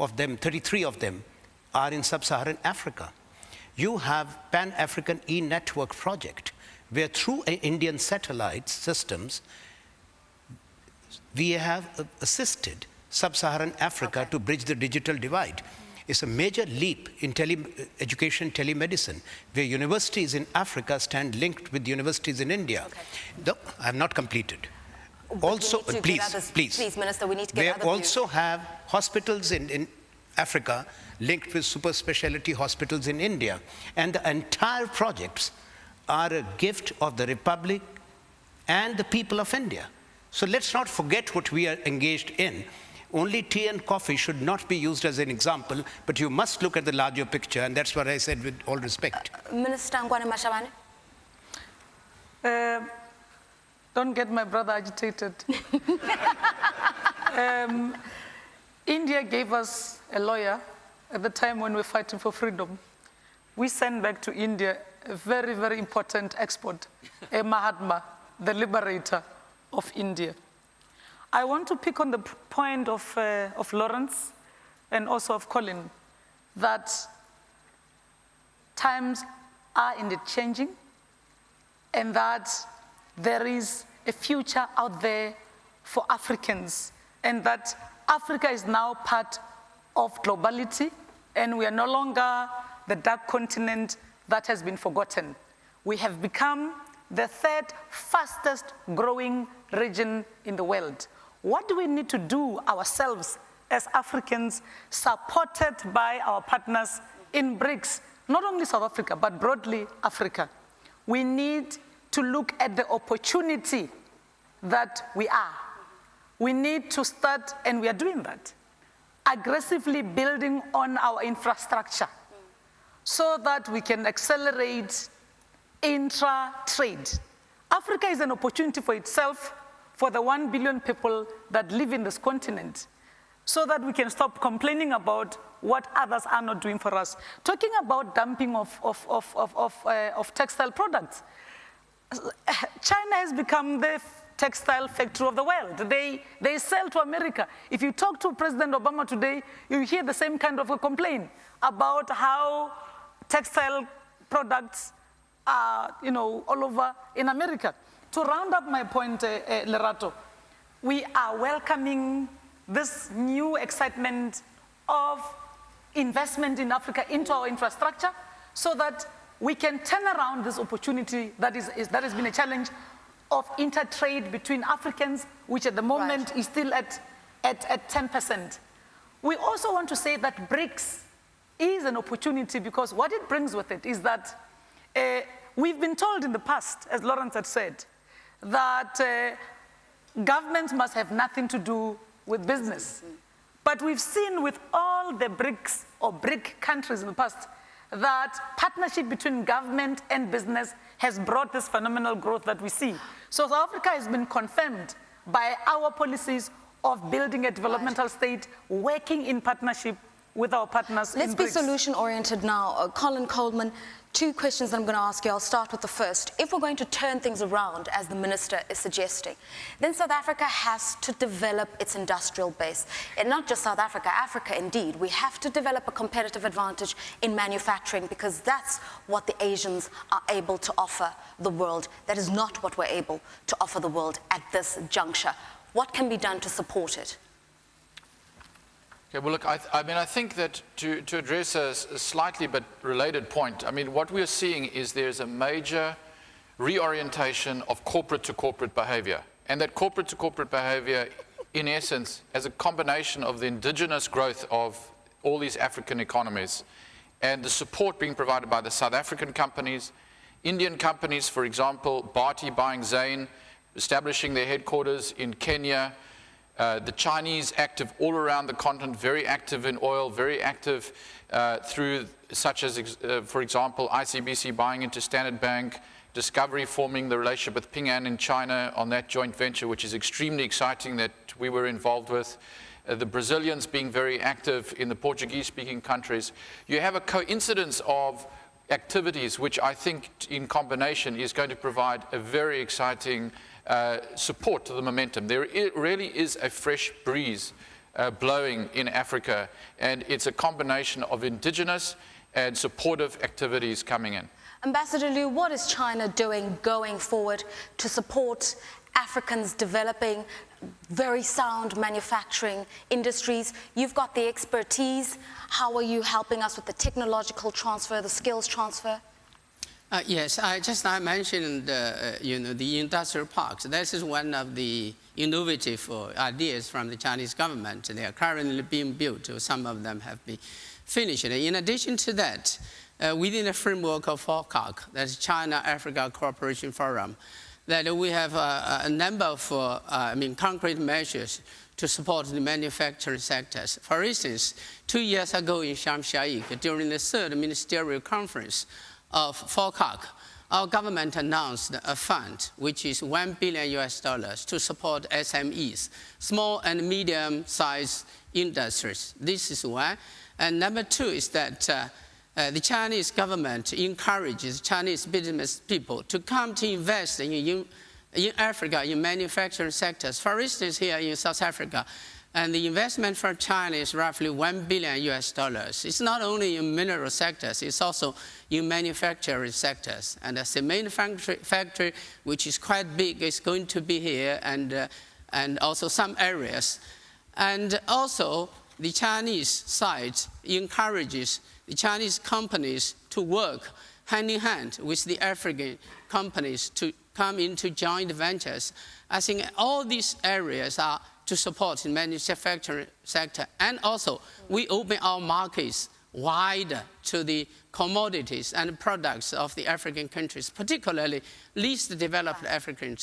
Speaker 3: of them, 33 of them are in sub-Saharan Africa. You have Pan-African e-network project, where through Indian satellite systems, we have assisted sub-Saharan Africa okay. to bridge the digital divide. It's a major leap in tele education telemedicine, where universities in Africa stand linked with universities in India. Okay. No, I have not completed.
Speaker 1: But also, please, others, please, please, Minister, we need to get
Speaker 3: We also have hospitals in, in Africa linked with super specialty hospitals in India. And the entire projects are a gift of the Republic and the people of India. So let's not forget what we are engaged in only tea and coffee should not be used as an example, but you must look at the larger picture, and that's what I said with all respect.
Speaker 1: Uh, Minister Nkoana-Mashabane? Uh,
Speaker 2: don't get my brother agitated. um, India gave us a lawyer at the time when we were fighting for freedom. We sent back to India a very, very important export, a Mahatma, the liberator of India. I want to pick on the point of, uh, of Lawrence and also of Colin that times are indeed changing and that there is a future out there for Africans and that Africa is now part of globality and we are no longer the dark continent that has been forgotten. We have become the third fastest growing region in the world. What do we need to do ourselves as Africans, supported by our partners in BRICS, not only South Africa, but broadly Africa? We need to look at the opportunity that we are. We need to start, and we are doing that, aggressively building on our infrastructure so that we can accelerate intra-trade. Africa is an opportunity for itself for the one billion people that live in this continent so that we can stop complaining about what others are not doing for us. Talking about dumping of, of, of, of, of, uh, of textile products, China has become the textile factory of the world. They, they sell to America. If you talk to President Obama today, you hear the same kind of a complaint about how textile products are, you know, all over in America. To round up my point, uh, uh, Lerato, we are welcoming this new excitement of investment in Africa into our infrastructure so that we can turn around this opportunity that, is, is that has been a challenge of intertrade between Africans, which at the moment right. is still at, at, at 10%. We also want to say that BRICS is an opportunity because what it brings with it is that uh, we've been told in the past, as Lawrence had said, that uh, governments must have nothing to do with business. But we've seen with all the BRICS or BRIC countries in the past that partnership between government and business has brought this phenomenal growth that we see. So South Africa has been confirmed by our policies of building a developmental state, working in partnership with our partners
Speaker 1: Let's be solution oriented now. Uh, Colin Coleman, two questions that I'm going to ask you. I'll start with the first. If we're going to turn things around, as the minister is suggesting, then South Africa has to develop its industrial base. And not just South Africa, Africa indeed. We have to develop a competitive advantage in manufacturing because that's what the Asians are able to offer the world. That is not what we're able to offer the world at this juncture. What can be done to support it?
Speaker 5: Okay, well, look, I, I mean, I think that to, to address a slightly but related point, I mean, what we're seeing is there's a major reorientation of corporate to corporate behavior. And that corporate to corporate behavior, in essence, as a combination of the indigenous growth of all these African economies and the support being provided by the South African companies, Indian companies, for example, Bharti buying Zain, establishing their headquarters in Kenya, uh, the Chinese active all around the continent, very active in oil, very active uh, through such as, ex- uh, for example, ICBC buying into Standard Bank, Discovery forming the relationship with Ping An in China on that joint venture, which is extremely exciting that we were involved with. Uh, the Brazilians being very active in the Portuguese-speaking countries. You have a coincidence of activities which I think in combination is going to provide a very exciting uh, support to the momentum. There really is a fresh breeze uh, blowing in Africa, and it's a combination of indigenous and supportive activities coming in.
Speaker 1: Ambassador Liu, what is China doing going forward to support Africans developing very sound manufacturing industries? You've got the expertise. How are you helping us with the technological transfer, the skills transfer?
Speaker 4: Uh, yes, I just I mentioned uh, uh, you know the industrial parks. This is one of the innovative uh, ideas from the Chinese government. They are currently being built. Some of them have been finished. In addition to that, uh, within the framework of FOCAC, that's China Africa Cooperation Forum, that we have uh, a number of I mean concrete measures to support the manufacturing sectors. For instance, two years ago in el-Sheikh, during the third ministerial conference of FOCAC, our government announced a fund which is 1 billion US dollars to support SMEs, small and medium-sized industries. This is one. And number two is that uh, uh, the Chinese government encourages Chinese business people to come to invest in, in, in Africa in manufacturing sectors. For instance, here in South Africa, and the investment from China is roughly 1 billion US dollars. It's not only in mineral sectors, it's also in manufacturing sectors. And a cement factory, factory which is quite big, is going to be here, and, uh, and also some areas. And also, the Chinese side encourages the Chinese companies to work hand in hand with the African companies to come into joint ventures. I think all these areas are to support the manufacturing sector. And also, we open our markets wider to the commodities and products of the African countries, particularly least developed African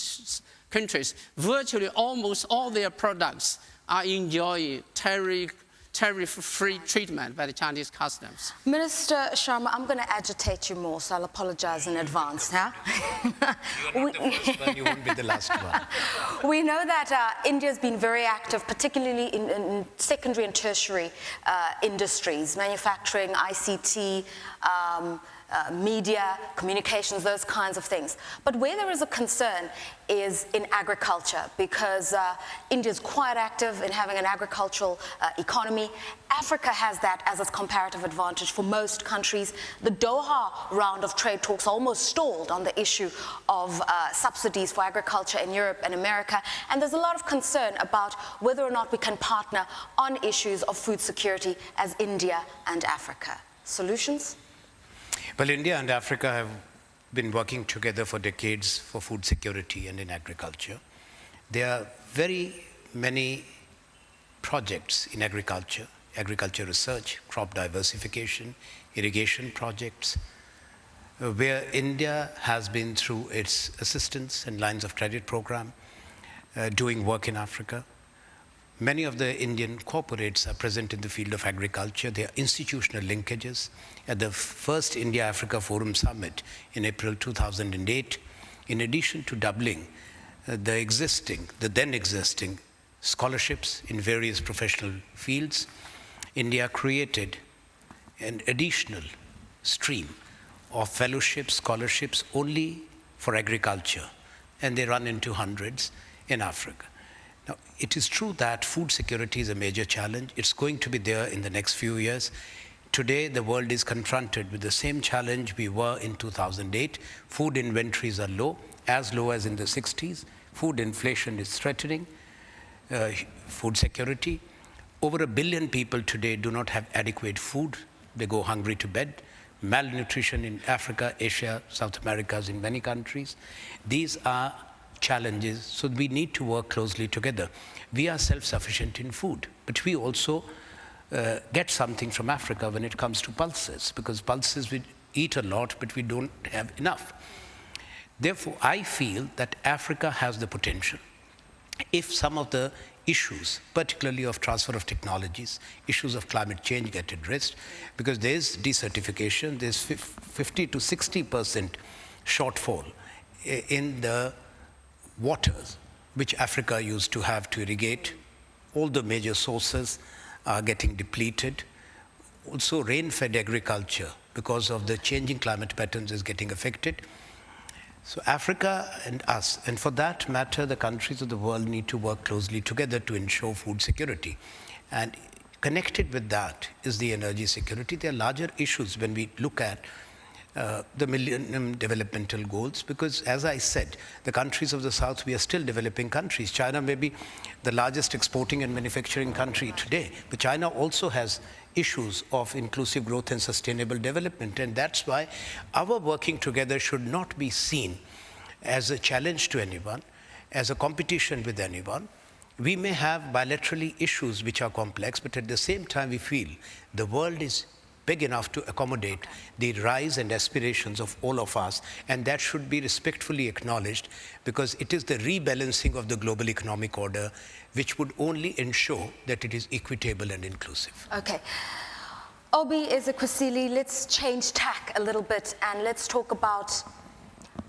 Speaker 4: countries. Virtually almost all their products are enjoying tariff, tariff-free treatment by the Chinese customs.
Speaker 1: Minister Sharma, I'm going to agitate you more, so I'll apologize in advance. Yeah?
Speaker 3: You're not the first one, you won't be the last one.
Speaker 1: We know that uh, India's been very active, particularly in, in secondary and tertiary uh, industries, manufacturing, ICT, um, uh, media, communications, those kinds of things. But where there is a concern is in agriculture, because uh, India is quite active in having an agricultural uh, economy. Africa has that as its comparative advantage for most countries. The Doha round of trade talks almost stalled on the issue of uh, subsidies for agriculture in Europe and America. And there's a lot of concern about whether or not we can partner on issues of food security as India and Africa. Solutions?
Speaker 3: Well, India and Africa have been working together for decades for food security and in agriculture. There are very many projects in agriculture, agriculture research, crop diversification, irrigation projects, uh, where India has been through its assistance and lines of credit program uh, doing work in Africa. Many of the Indian corporates are present in the field of agriculture. There are institutional linkages. At the first India Africa Forum Summit in April 2008, in addition to doubling uh, the existing, the then existing scholarships in various professional fields. India created an additional stream of fellowships, scholarships only for agriculture, and they run into hundreds in Africa. Now, it is true that food security is a major challenge. It's going to be there in the next few years. Today, the world is confronted with the same challenge we were in 2008. Food inventories are low, as low as in the 60s. Food inflation is threatening uh, food security. Over a billion people today do not have adequate food. They go hungry to bed. Malnutrition in Africa, Asia, South America, in many countries. These are challenges, so we need to work closely together. We are self-sufficient in food, but we also uh, get something from Africa when it comes to pulses, because pulses we eat a lot, but we don't have enough. Therefore, I feel that Africa has the potential. If some of the issues, particularly of transfer of technologies, issues of climate change get addressed, because there's desertification, there's 50 to 60 percent shortfall in the waters which Africa used to have to irrigate. All the major sources are getting depleted. Also, rain-fed agriculture, because of the changing climate patterns, is getting affected. So Africa and us, and for that matter, the countries of the world need to work closely together to ensure food security. And connected with that is the energy security. There are larger issues when we look at uh, the Millennium Developmental Goals because, as I said, the countries of the South, we are still developing countries. China may be the largest exporting and manufacturing country today, but China also has issues of inclusive growth and sustainable development. And that's why our working together should not be seen as a challenge to anyone, as a competition with anyone. We may have bilaterally issues which are complex, but at the same time, we feel the world is big enough to accommodate the rise and aspirations of all of us, and that should be respectfully acknowledged because it is the rebalancing of the global economic order which would only ensure that it is equitable and inclusive.
Speaker 1: Okay. Obi Ezekwesili, let's change tack a little bit and let's talk about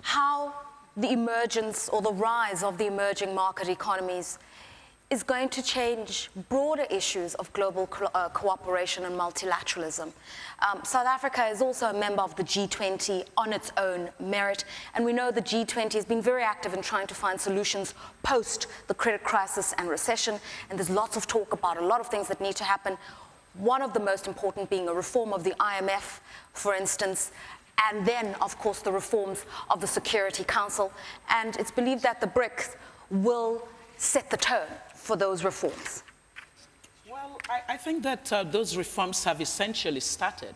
Speaker 1: how the emergence or the rise of the emerging market economies is going to change broader issues of global co uh, cooperation and multilateralism. Um, South Africa is also a member of the G20 on its own merit, and we know the G20 has been very active in trying to find solutions post the credit crisis and recession, and there's lots of talk about a lot of things that need to happen. One of the most important being a reform of the IMF, for instance, and then, of course, the reforms of the Security Council. And it's believed that the BRICS will set the tone for those reforms?
Speaker 6: Well, I, I think that uh, those reforms have essentially started.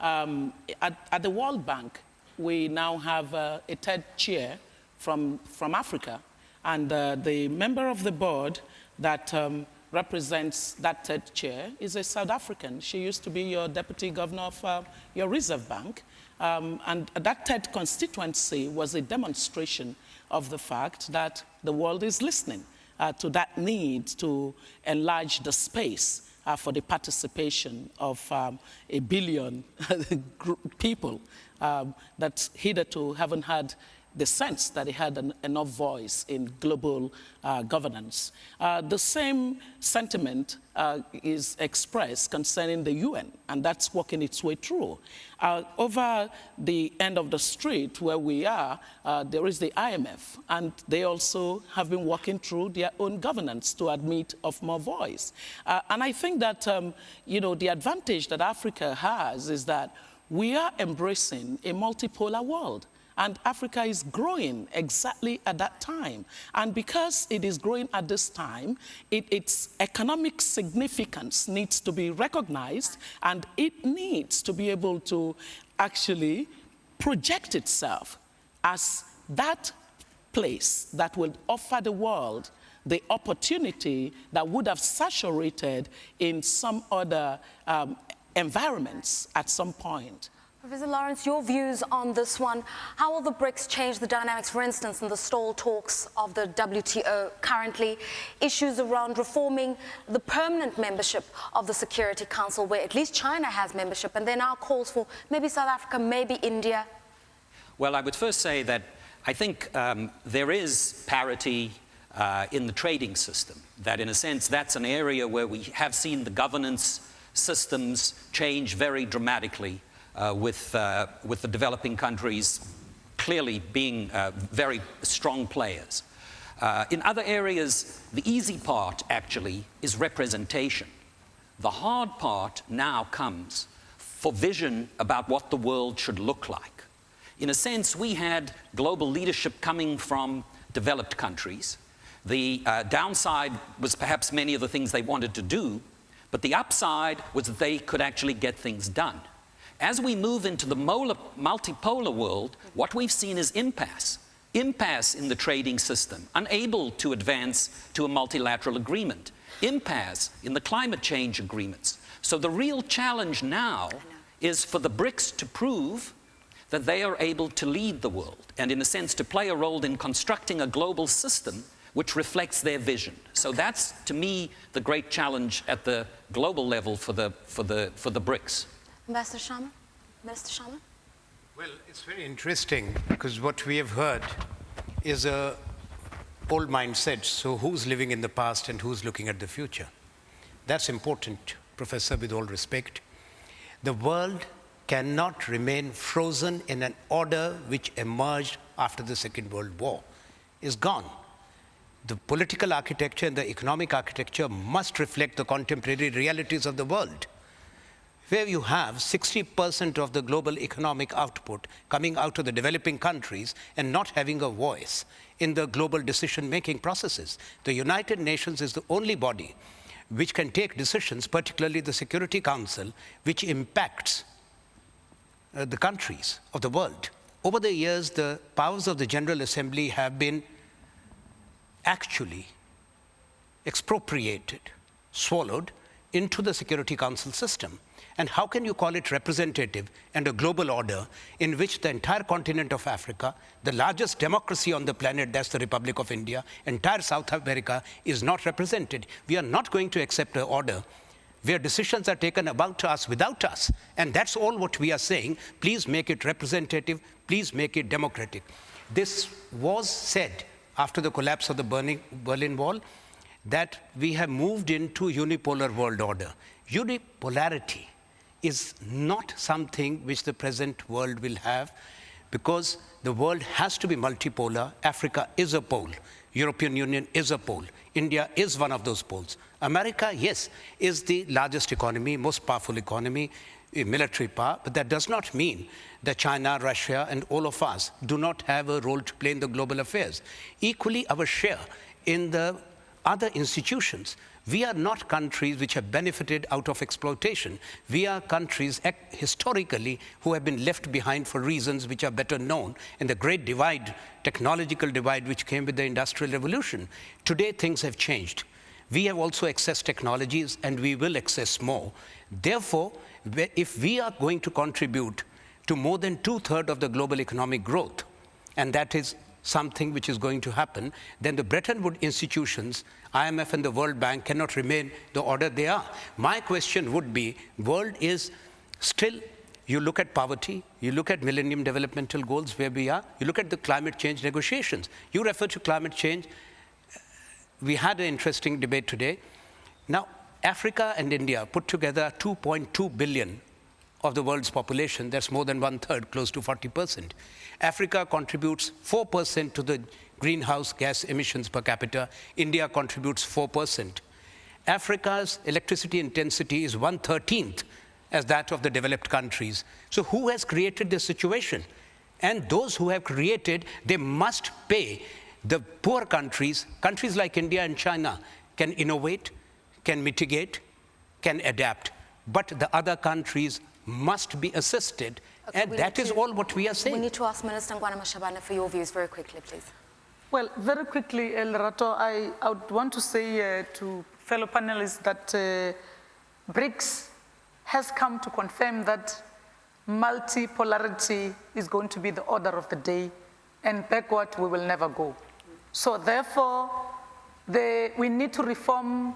Speaker 6: Um, at, at, the World Bank, we now have uh, a third chair from, from Africa, and uh, the member of the board that um, represents that third chair is a South African. She used to be your deputy governor of uh, your Reserve Bank. Um, and that third constituency was a demonstration of the fact that the world is listening uh, to that need to enlarge the space uh, for the participation of um, a billion people um, that hitherto haven't had the sense that he had an, enough voice in global uh, governance. Uh, the same sentiment uh, is expressed concerning the UN, and that's working its way through. Uh, over the end of the street where we are, uh, there is the IMF, and they also have been working through their own governance to admit of more voice. Uh, and I think that, um, you know, the advantage that Africa has is that we are embracing a multipolar world. And Africa is growing exactly at that time. And because it is growing at this time, it, its economic significance needs to be recognized and it needs to be able to actually project itself as that place that will offer the world the opportunity that would have saturated in some other um, environments at some point.
Speaker 1: Professor Lawrence, your views on this one. How will the BRICS change the dynamics, for instance, in the stall talks of the WTO currently? Issues around reforming the permanent membership of the Security Council, where at least China has membership, and there now calls for maybe South Africa, maybe India.
Speaker 7: Well, I would first say that I think um, there is parity uh, in the trading system. That, in a sense, that's an area where we have seen the governance systems change very dramatically with, uh, with the developing countries clearly being uh, very strong players. Uh, in other areas, the easy part actually is representation. The hard part now comes for vision about what the world should look like. In a sense, we had global leadership coming from developed countries. The uh, downside was perhaps many of the things they wanted to do, but the upside was that they could actually get things done. As we move into the multipolar world, what we've seen is impasse. Impasse in the trading system, unable to advance to a multilateral agreement. Impasse in the climate change agreements. So the real challenge now is for the BRICS to prove that they are able to lead the world and, in a sense, to play a role in constructing a global system which reflects their vision. So that's, to me, the great challenge at the global level for the, for the, for the BRICS.
Speaker 1: Ambassador Sharma? Minister Sharma?
Speaker 3: Well, it's very interesting because what we have heard is a old mindset. So who's living in the past and who's looking at the future? That's important, Professor, with all respect. The world cannot remain frozen in an order which emerged after the Second World War. Is gone. The political architecture and the economic architecture must reflect the contemporary realities of the world where you have 60% of the global economic output coming out of the developing countries and not having a voice in the global decision-making processes. The United Nations is the only body which can take decisions, particularly the Security Council, which impacts uh, the countries of the world. Over the years, the powers of the General Assembly have been actually expropriated, swallowed into the Security Council system. And how can you call it representative and a global order in which the entire continent of Africa, the largest democracy on the planet, that's the Republic of India, entire South America is not represented? We are not going to accept an order where decisions are taken about us without us. And that's all what we are saying. Please make it representative. Please make it democratic. This was said after the collapse of the Berlin Wall that we have moved into unipolar world order. Unipolarity is not something which the present world will have because the world has to be multipolar. Africa is a pole. European Union is a pole. India is one of those poles. America, yes, is the largest economy, most powerful economy, military power, but that does not mean that China, Russia, and all of us do not have a role to play in the global affairs. Equally, our share in the other institutions we are not countries which have benefited out of exploitation. We are countries historically who have been left behind for reasons which are better known in the great divide, technological divide, which came with the Industrial Revolution. Today, things have changed. We have also accessed technologies and we will access more. Therefore, if we are going to contribute to more than two thirds of the global economic growth, and that is something which is going to happen, then the Bretton Woods institutions, IMF and the World Bank cannot remain the order they are. My question would be, world is still, you look at poverty, you look at Millennium Developmental Goals where we are, you look at the climate change negotiations. You refer to climate change. We had an interesting debate today. Now, Africa and India put together 2.2 billion of the world's population. That's more than one third, close to 40 percent. Africa contributes 4% to the greenhouse gas emissions per capita. India contributes 4%. Africa's electricity intensity is 113th as that of the developed countries. So who has created this situation? And those who have created, they must pay. The poor countries, countries like India and China, can innovate, can mitigate, can adapt. But the other countries must be assisted Okay, and that is to, all what we are saying.
Speaker 1: We need to ask Minister Nkoana-Mashabane for your views very quickly, please.
Speaker 2: Well, very quickly, Lerato, I, I would want to say uh, to fellow panelists that uh, BRICS has come to confirm that multipolarity is going to be the order of the day, and backward we will never go. So therefore, the, we need to reform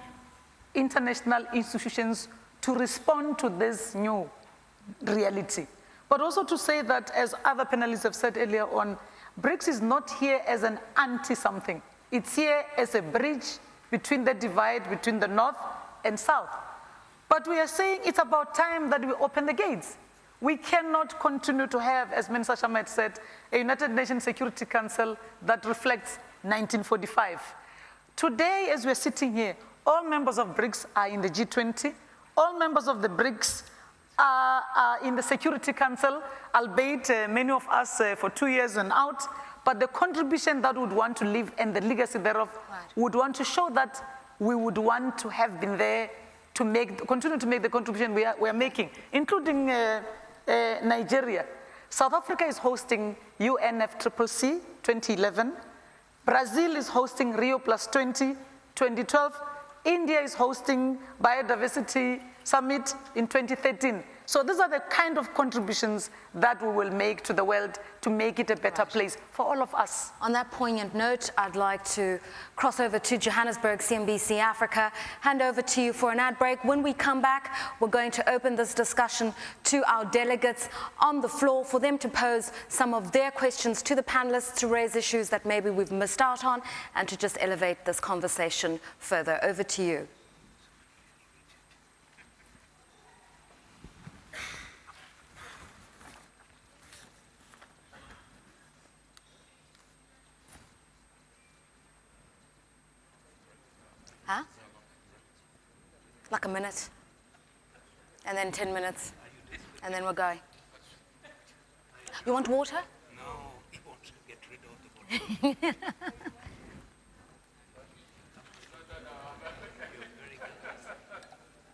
Speaker 2: international institutions to respond to this new reality. But also to say that, as other panelists have said earlier on, BRICS is not here as an anti-something. It's here as a bridge between the divide between the north and south. But we are saying it's about time that we open the gates. We cannot continue to have, as Minister Sharma said, a United Nations Security Council that reflects 1945. Today, as we're sitting here, all members of BRICS are in the G20. All members of the BRICS are, are in the Security Council, albeit uh, many of us uh, for two years and out. But the contribution that would want to leave and the legacy thereof would want to show that we would want to have been there to make, continue to make the contribution we are, we are making, including uh, uh, Nigeria. South Africa is hosting UNFCCC 2011. Brazil is hosting Rio Plus 20 2012. India is hosting Biodiversity Summit in 2013. So these are the kind of contributions that we will make to the world to make it a better place for all of us.
Speaker 1: On that poignant note, I'd like to cross over to Johannesburg, CNBC Africa, hand over to you for an ad break. When we come back, we're going to open this discussion to our delegates on the floor for them to pose some of their questions to the panelists to raise issues that maybe we've missed out on and to just elevate this conversation further. Over to you. Huh? Like a minute. And then 10 minutes. And then we're going. You want water?
Speaker 3: No, he wants to get rid of the water.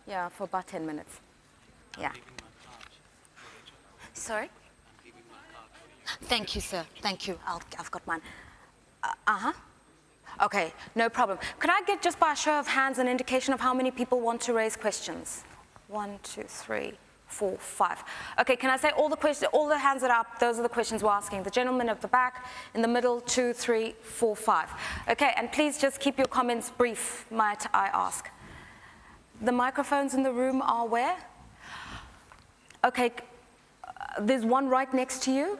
Speaker 1: Yeah, for about 10 minutes. Yeah. Sorry? Thank you, sir. Thank you. I'll, I've got mine. Uh huh. Okay, no problem. Could I get just by a show of hands an indication of how many people want to raise questions? One, two, three, four, five. Okay, can I say all the questions, all the hands that are up, those are the questions we're asking. The gentleman at the back, in the middle, two, three, four, five. Okay, and please just keep your comments brief, might I ask. The microphones in the room are where? Okay, uh, there's one right next to you,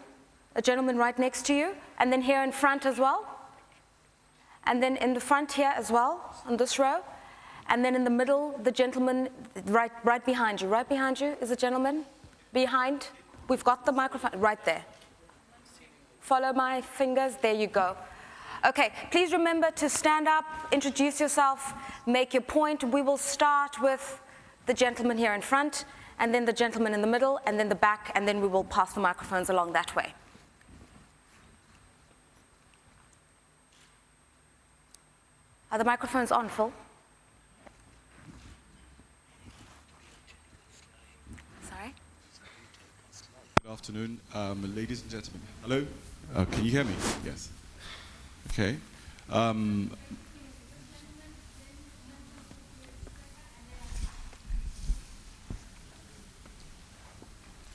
Speaker 1: a gentleman right next to you, and then here in front as well. And then in the front here as well, on this row. And then in the middle, the gentleman right, right behind you. Right behind you is a gentleman. Behind, we've got the microphone right there. Follow my fingers, there you go. Okay, please remember to stand up, introduce yourself, make your point. We will start with the gentleman here in front, and then the gentleman in the middle, and then the back, and then we will pass the microphones along that way. Are the microphones on, Phil? Sorry?
Speaker 8: Good afternoon, um, ladies and gentlemen. Hello? Uh, can you hear me? Yes. Okay. Um,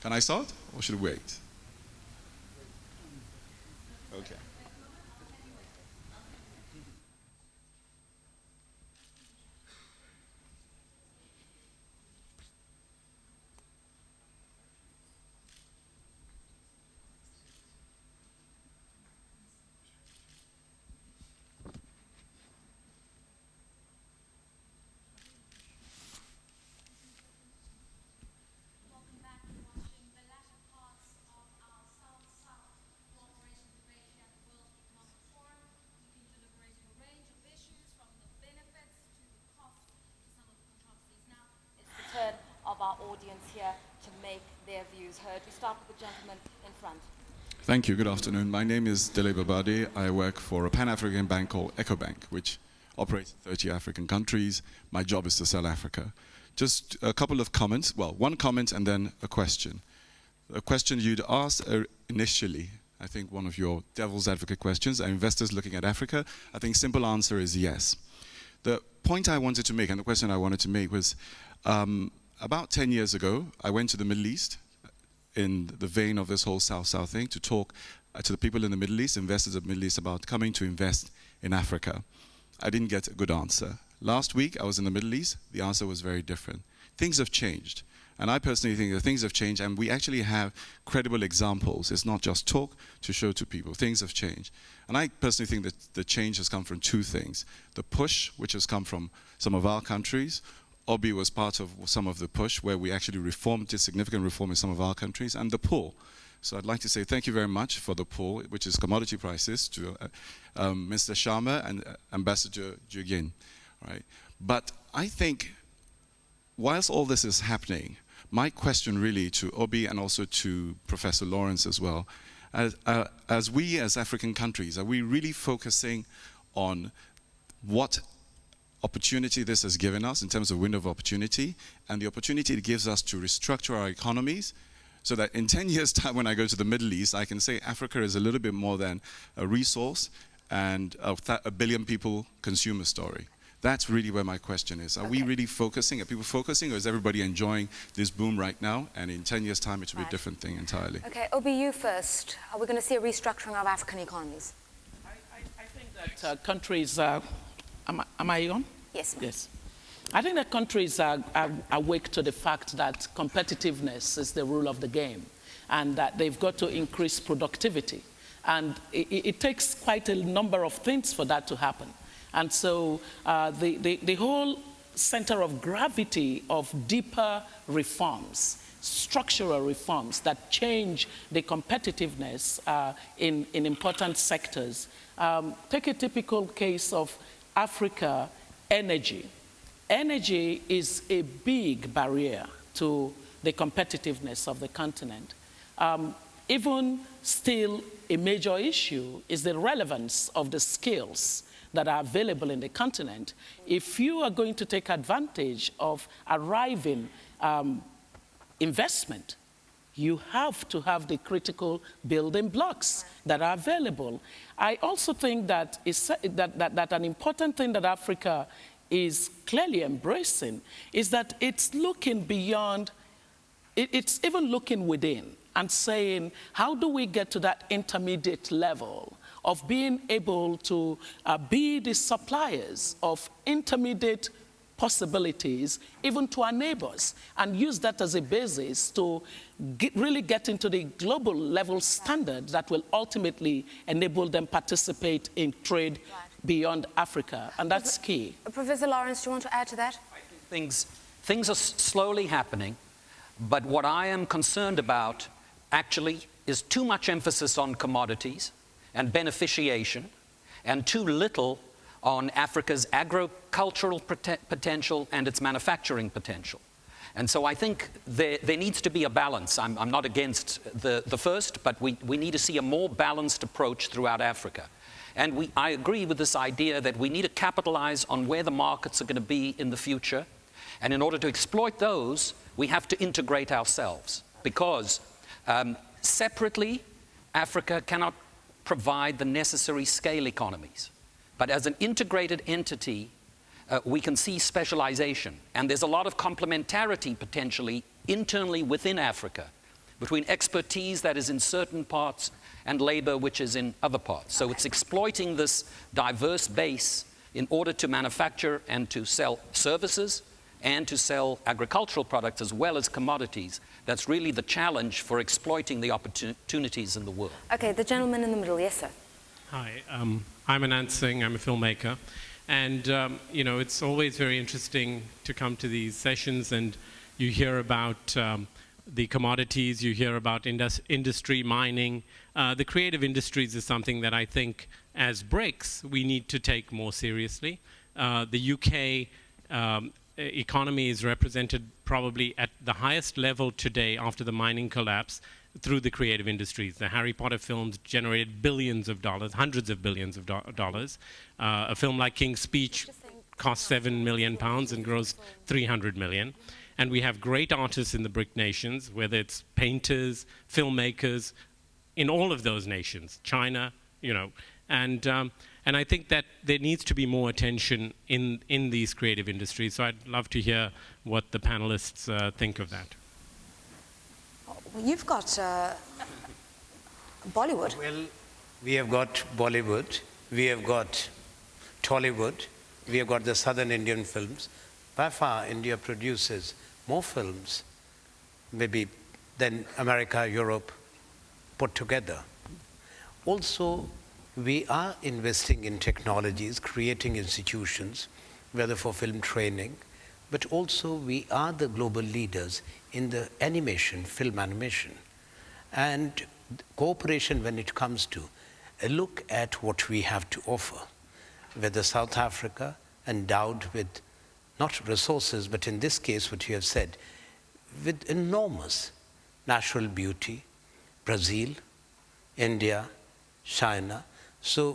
Speaker 8: can I start or should we wait? Okay.
Speaker 9: Welcome back to watching the latter parts of our South-South cooperation debate here at the World Economic Forum. We've been deliberating a range of issues from the benefits to the cost to some of the controversies. Now,
Speaker 1: It's the turn of our audience here to make their views heard. We start with the gentleman in front.
Speaker 8: Thank you. Good afternoon. My name is Dele Babade. I work for a Pan-African bank called EcoBank, which operates in 30 African countries. My job is to sell Africa. Just a couple of comments. Well, one comment and then a question. A question you'd asked uh, initially, I think one of your devil's advocate questions, are investors looking at Africa? I think simple answer is yes. The point I wanted to make and the question I wanted to make was um, about 10 years ago, I went to the Middle East in the vein of this whole South-South thing to talk uh, to the people in the Middle East, investors of the Middle East, about coming to invest in Africa. I didn't get a good answer. Last week, I was in the Middle East. The answer was very different. Things have changed. And I personally think that things have changed, and we actually have credible examples. It's not just talk to show to people. Things have changed. And I personally think that the change has come from two things the push, which has come from some of our countries. Obi was part of some of the push where we actually reformed, did significant reform in some of our countries, and the pull. So I'd like to say thank you very much for the pull, which is commodity prices, to uh, um, Mr. Sharma and uh, Ambassador Guijin. Right? But I think whilst all this is happening, my question really to Obi and also to Professor Lawrence as well, as, uh, as we as African countries, are we really focusing on what opportunity this has given us in terms of window of opportunity and the opportunity it gives us to restructure our economies so that in 10 years time when I go to the Middle East, I can say Africa is a little bit more than a resource and a, a billion people consumer story. That's really where my question is. Are
Speaker 1: Okay.
Speaker 8: we really focusing? Are people focusing or is everybody enjoying this boom right now? And in 10 years time, it will be a different thing entirely.
Speaker 1: Okay, Obi, you first. Are we going to see a restructuring of African economies?
Speaker 6: I, I, I think that uh, countries, uh, am, I- am I on?
Speaker 1: Yes.
Speaker 6: Yes. I think that countries are, are awake to the fact that competitiveness is the rule of the game and that they've got to increase productivity. And it, it it takes quite a number of things for that to happen. And so uh, the, the, the whole center of gravity of deeper reforms, structural reforms that change the competitiveness uh, in, in important sectors. Um, take a typical case of Africa energy. Energy is a big barrier to the competitiveness of the continent. Um, even still, a major issue is the relevance of the skills that are available in the continent. If you are going to take advantage of arriving um, investment, you have to have the critical building blocks that are available. I also think that, is, that, that, that an important thing that Africa is clearly embracing is that it's looking beyond, it- it's even looking within and saying, how do we get to that intermediate level of being able to uh, be the suppliers of intermediate possibilities even to our neighbors and use that as a basis to get, really get into the global level standard that will ultimately enable them participate in trade beyond Africa. And that's key.
Speaker 1: Professor Lawrence, do you want to add to that?
Speaker 7: things, things are slowly happening, but what I am concerned about actually is too much emphasis on commodities and beneficiation and too little on Africa's agricultural potential and its manufacturing potential. And so I think there, there needs to be a balance. I'm, I'm not against the, the first, but we, we need to see a more balanced approach throughout Africa. And we, I agree with this idea that we need to capitalize on where the markets are going to be in the future. And in order to exploit those, we have to integrate ourselves because um, separately, Africa cannot provide the necessary scale economies. But as an integrated entity, uh, we can see specialization. And there's a lot of complementarity potentially internally within Africa between expertise that is in certain parts and labor which is in other parts. So it's exploiting this diverse base in order to manufacture and to sell services and to sell agricultural products as well as commodities. That's really the challenge for exploiting the opportunities in the world.
Speaker 1: Okay, the gentleman in the middle, yes, sir.
Speaker 10: Hi, um, I'm Anant Singh. I'm a filmmaker. And, um, you know, it's always very interesting to come to these sessions and you hear about um, the commodities, you hear about indus- industry, mining. Uh, the creative industries is something that I think, as BRICS, we need to take more seriously. Uh, the UK um, economy is represented probably at the highest level today after the mining collapse through the creative industries. The Harry Potter films generated billions of dollars, hundreds of billions of do- dollars. Uh, a film like King's Speech cost seven million pounds and grossed 300 million. And we have great artists in the BRIC nations, whether it's painters, filmmakers, in all of those nations, China, you know, and um, and I think that there needs to be more attention in in these creative industries. So I'd love to hear what the panelists uh, think of that.
Speaker 1: You've got uh, Bollywood.
Speaker 3: Well, we have got Bollywood, we have got Tollywood, we have got the southern Indian films. By far, India produces more films maybe than America, Europe put together. Also, we are investing in technologies, creating institutions, whether for film training, but also we are the global leaders in the animation, film animation. And cooperation when it comes to a look at what we have to offer, whether South Africa endowed with not resources, but in this case, what you have said, with enormous natural beauty, Brazil, India, China. So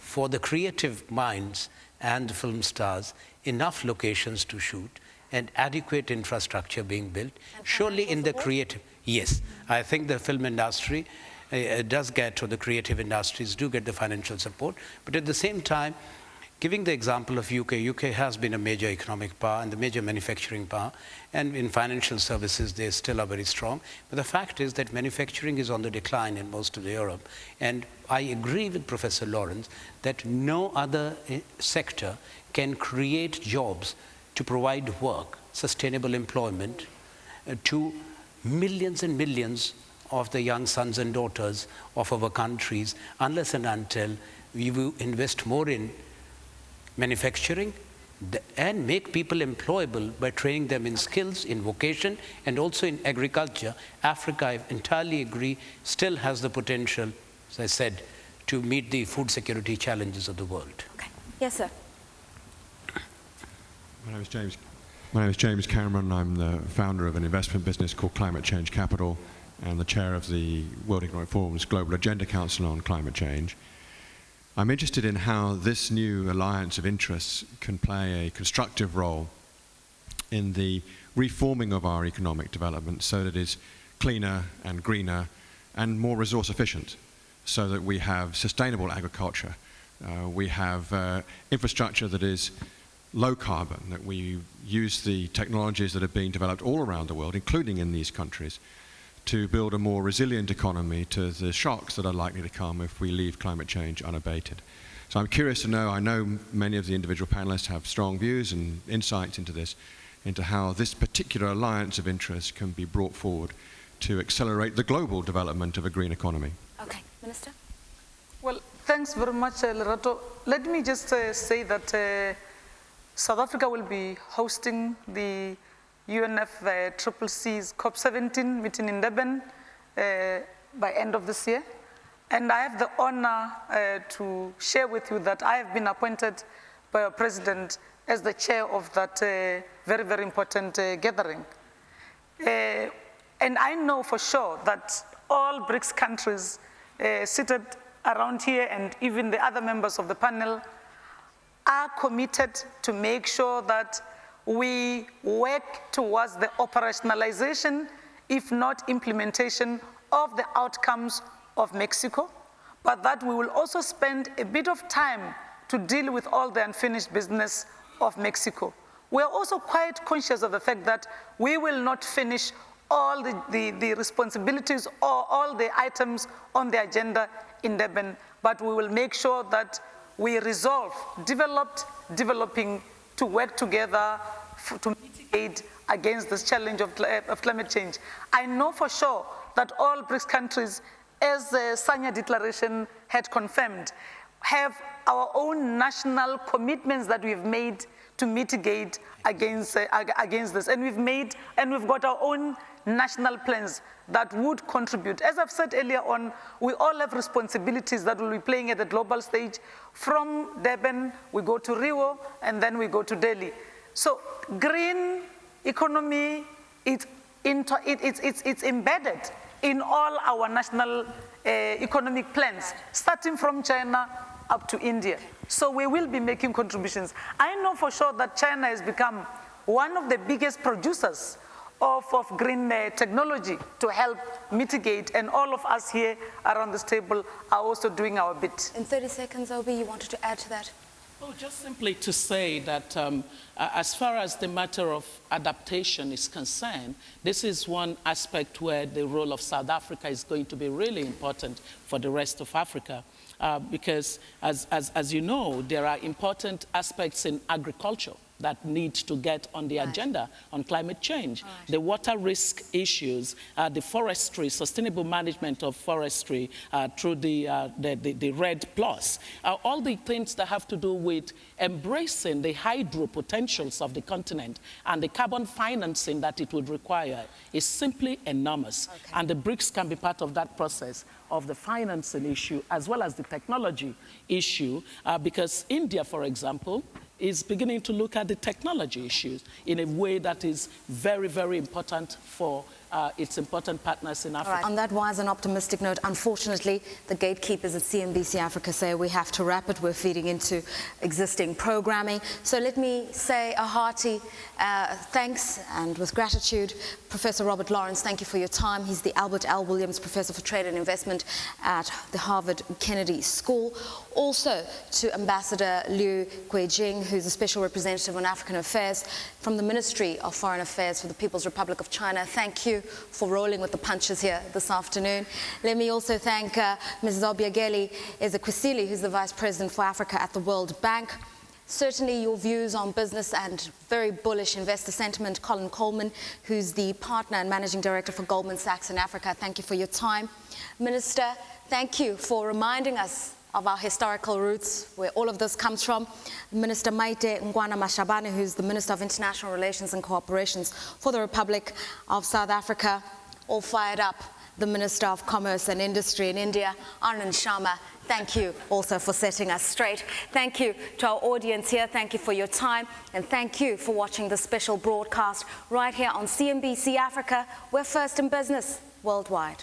Speaker 3: for the creative minds and the film stars, enough locations to shoot and adequate infrastructure being built. Surely in the creative, yes, I think the film industry uh, does get, or the creative industries do get the financial support, but at the same time, Giving the example of UK, UK has been a major economic power and the major manufacturing power, and in financial services they still are very strong. But the fact is that manufacturing is on the decline in most of Europe, and I agree with Professor Lawrence that no other eh, sector can create jobs to provide work, sustainable employment uh, to millions and millions of the young sons and daughters of our countries unless and until we will invest more in manufacturing and make people employable by training them in skills, in vocation, and also in agriculture. Africa, I entirely agree, still has the potential, as I said, to meet the food security challenges of the world.
Speaker 1: Okay. Yes, sir.
Speaker 11: My name is James. My name is James Cameron. I'm the founder of an investment business called Climate Change Capital and the chair of the World Economic Forum's Global Agenda Council on Climate Change. I'm interested in how this new alliance of interests can play a constructive role in the reforming of our economic development so that it's cleaner and greener and more resource efficient so that we have sustainable agriculture, uh, we have uh, infrastructure that is low carbon, that we use the technologies that are being developed all around the world, including in these countries, to build a more resilient economy to the shocks that are likely to come if we leave climate change unabated. So I'm curious to know, I know many of the individual panelists have strong views and insights into this, into how this particular alliance of interests can be brought forward to accelerate the global development of a green economy.
Speaker 1: Okay, Minister?
Speaker 2: Well, thanks very much, uh, Lerato. Let me just uh, say that uh, South Africa will be hosting the UNF uh, Triple C's COP17 meeting in Durban uh, by end of this year. And I have the honor uh, to share with you that I have been appointed by our president as the chair of that uh, very, very important uh, gathering. Uh, and I know for sure that all BRICS countries seated around here and even the other members of the panel are committed to make sure that we work towards the operationalization, if not implementation, of the outcomes of Mexico, but that we will also spend a bit of time to deal with all the unfinished business of Mexico. We are also quite conscious of the fact that we will not finish all the, the, the, responsibilities or all the items on the agenda in Durban, but we will make sure that we resolve developed, developing to work together to mitigate against this challenge of, of, climate change. I know for sure that all BRICS countries, as the Sanya Declaration had confirmed, have our own national commitments that we've made to mitigate against, uh, against this. And we've made, and we've got our own national plans that would contribute. As I've said earlier on, we all have responsibilities that will be playing at the global stage. From Durban, we go to Rio, and then we go to Delhi. So green economy, it's, into, it, it's, it's, it's embedded in all our national uh, economic plans, starting from China up to India. So we will be making contributions. I know for sure that China has become one of the biggest producers of, of green uh, technology to help mitigate, and all of us here around this table are also doing our bit.
Speaker 1: In 30 seconds, Obi, you wanted to add to that?
Speaker 6: Oh, just simply to say that um, as far as the matter of adaptation is concerned, this is one aspect where the role of South Africa is going to be really important for the rest of Africa. Uh, because as, as, as you know, there are important aspects in agriculture that need to get on the
Speaker 1: Right.
Speaker 6: agenda on climate change.
Speaker 1: Right.
Speaker 6: The water risk issues, uh, the forestry, sustainable management of forestry uh, through the, uh, the, the, the REDD Plus, uh, all the things that have to do with embracing the hydro potentials of the continent and the carbon financing that it would require is simply enormous. And the BRICS can be part of that process of the financing issue as well as the technology issue, uh, because India, for example, is beginning to look at the technology issues in a way that is very, very important for uh, its important partners in Africa.
Speaker 1: right. On that wise and optimistic note, unfortunately, the gatekeepers at CNBC Africa say we have to wrap it. We're feeding into existing programming. So let me say a hearty uh, thanks and with gratitude, Professor Robert Lawrence, thank you for your time. He's the Albert L. Williams Professor for Trade and Investment at the Harvard Kennedy School. Also to Ambassador Liu Guijin, who's a special representative on African affairs from the Ministry of Foreign Affairs for the People's Republic of China. Thank you for rolling with the punches here this afternoon. Let me also thank uh, Mrs. Obiageli Ezekwesili, who's the Vice President for Africa at the World Bank. Certainly your views on business and very bullish investor sentiment, Colin Coleman, who's the partner and managing director for Goldman Sachs in Africa. Thank you for your time. Minister, thank you for reminding us of our historical roots, where all of this comes from. Minister Maite Nkoana-Mashabane, who's the Minister of International Relations and Cooperations for the Republic of South Africa, all fired up. The Minister of Commerce and Industry in India, Anand Sharma, thank you also for setting us straight. Thank you to our audience here. Thank you for your time. And thank you for watching this special broadcast right here on CNBC Africa. We're first in business worldwide.